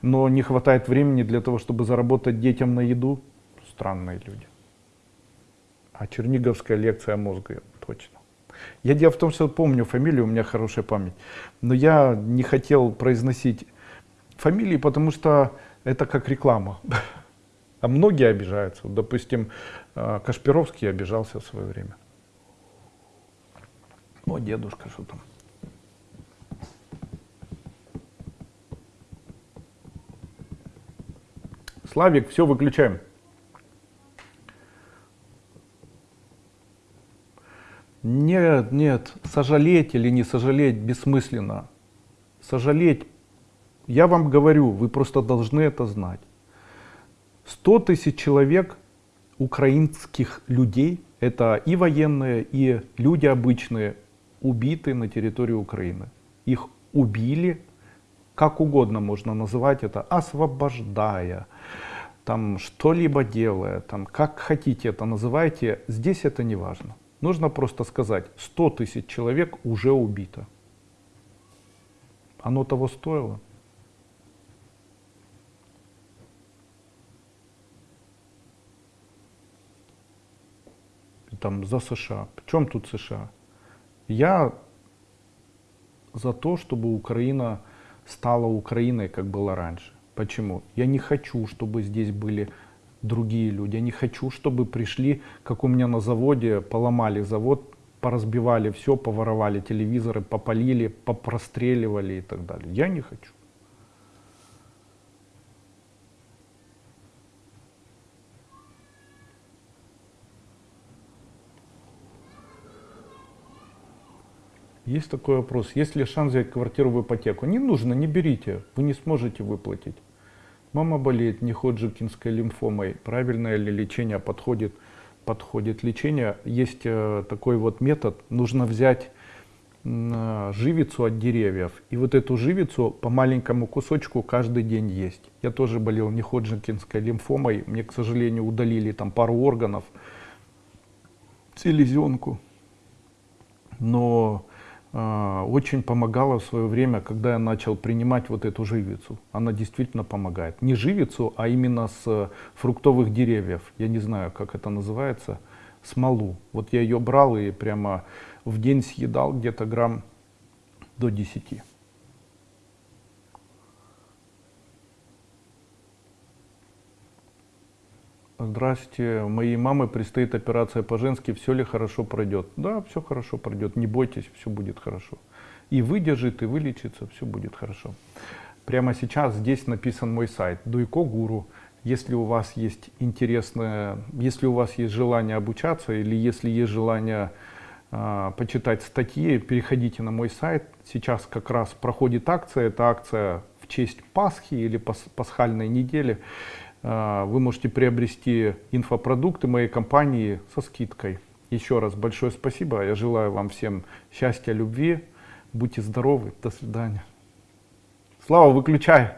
Но не хватает времени для того, чтобы заработать детям на еду. Странные люди. А черниговская лекция мозга, точно. Я дело в том, что помню фамилию, у меня хорошая память. Но я не хотел произносить фамилии, потому что это как реклама. (laughs) А многие обижаются. Допустим, э, Кашпировский обижался в свое время. О, дедушка, что там? Славик, все, выключаем. Нет, нет, сожалеть или не сожалеть бессмысленно. Сожалеть, я вам говорю, вы просто должны это знать. 100 тысяч человек украинских людей, это и военные, и люди обычные, убиты на территории Украины. Их убили, как угодно можно называть это, освобождая, там что-либо делая, там как хотите это называйте, здесь это не важно. Нужно просто сказать, 100 тысяч человек уже убито. Оно того стоило? Там за США. В чем тут США? Я за то, чтобы Украина стала Украиной, как было раньше. Почему? Я не хочу, чтобы здесь были другие люди. Я не хочу, чтобы пришли, как у меня на заводе, поломали завод, поразбивали все, поворовали телевизоры, попалили, попростреливали и так далее. Я не хочу. Есть такой вопрос. Есть ли шанс взять квартиру в ипотеку? Не нужно, не берите. Вы не сможете выплатить. Мама болеет неходжикинской лимфомой. Правильное ли лечение подходит? Подходит лечение. Есть э, такой вот метод. Нужно взять э, живицу от деревьев. И вот эту живицу по маленькому кусочку каждый день есть. Я тоже болел неходжикинской лимфомой. Мне, к сожалению, удалили там пару органов, селезенку. Но очень помогала в свое время, когда я начал принимать вот эту живицу. Она действительно помогает. Не живицу, а именно с фруктовых деревьев. Я не знаю, как это называется. Смолу. Вот я ее брал и прямо в день съедал где-то грамм до 10. Здрасте, моей мамы предстоит операция по-женски, все ли хорошо пройдет? Да, все хорошо пройдет, не бойтесь, все будет хорошо. И выдержит, и вылечится, все будет хорошо. Прямо сейчас здесь написан мой сайт, Дуйко Гуру. Если у вас есть интересное, если у вас есть желание обучаться, или если есть желание э, почитать статьи, переходите на мой сайт. Сейчас как раз проходит акция, это акция в честь Пасхи или пас, пасхальной недели. А, вы можете приобрести инфопродукты моей компании со скидкой. Еще раз большое спасибо. Я желаю вам всем счастья, любви. Будьте здоровы. До свидания. Слава, выключай.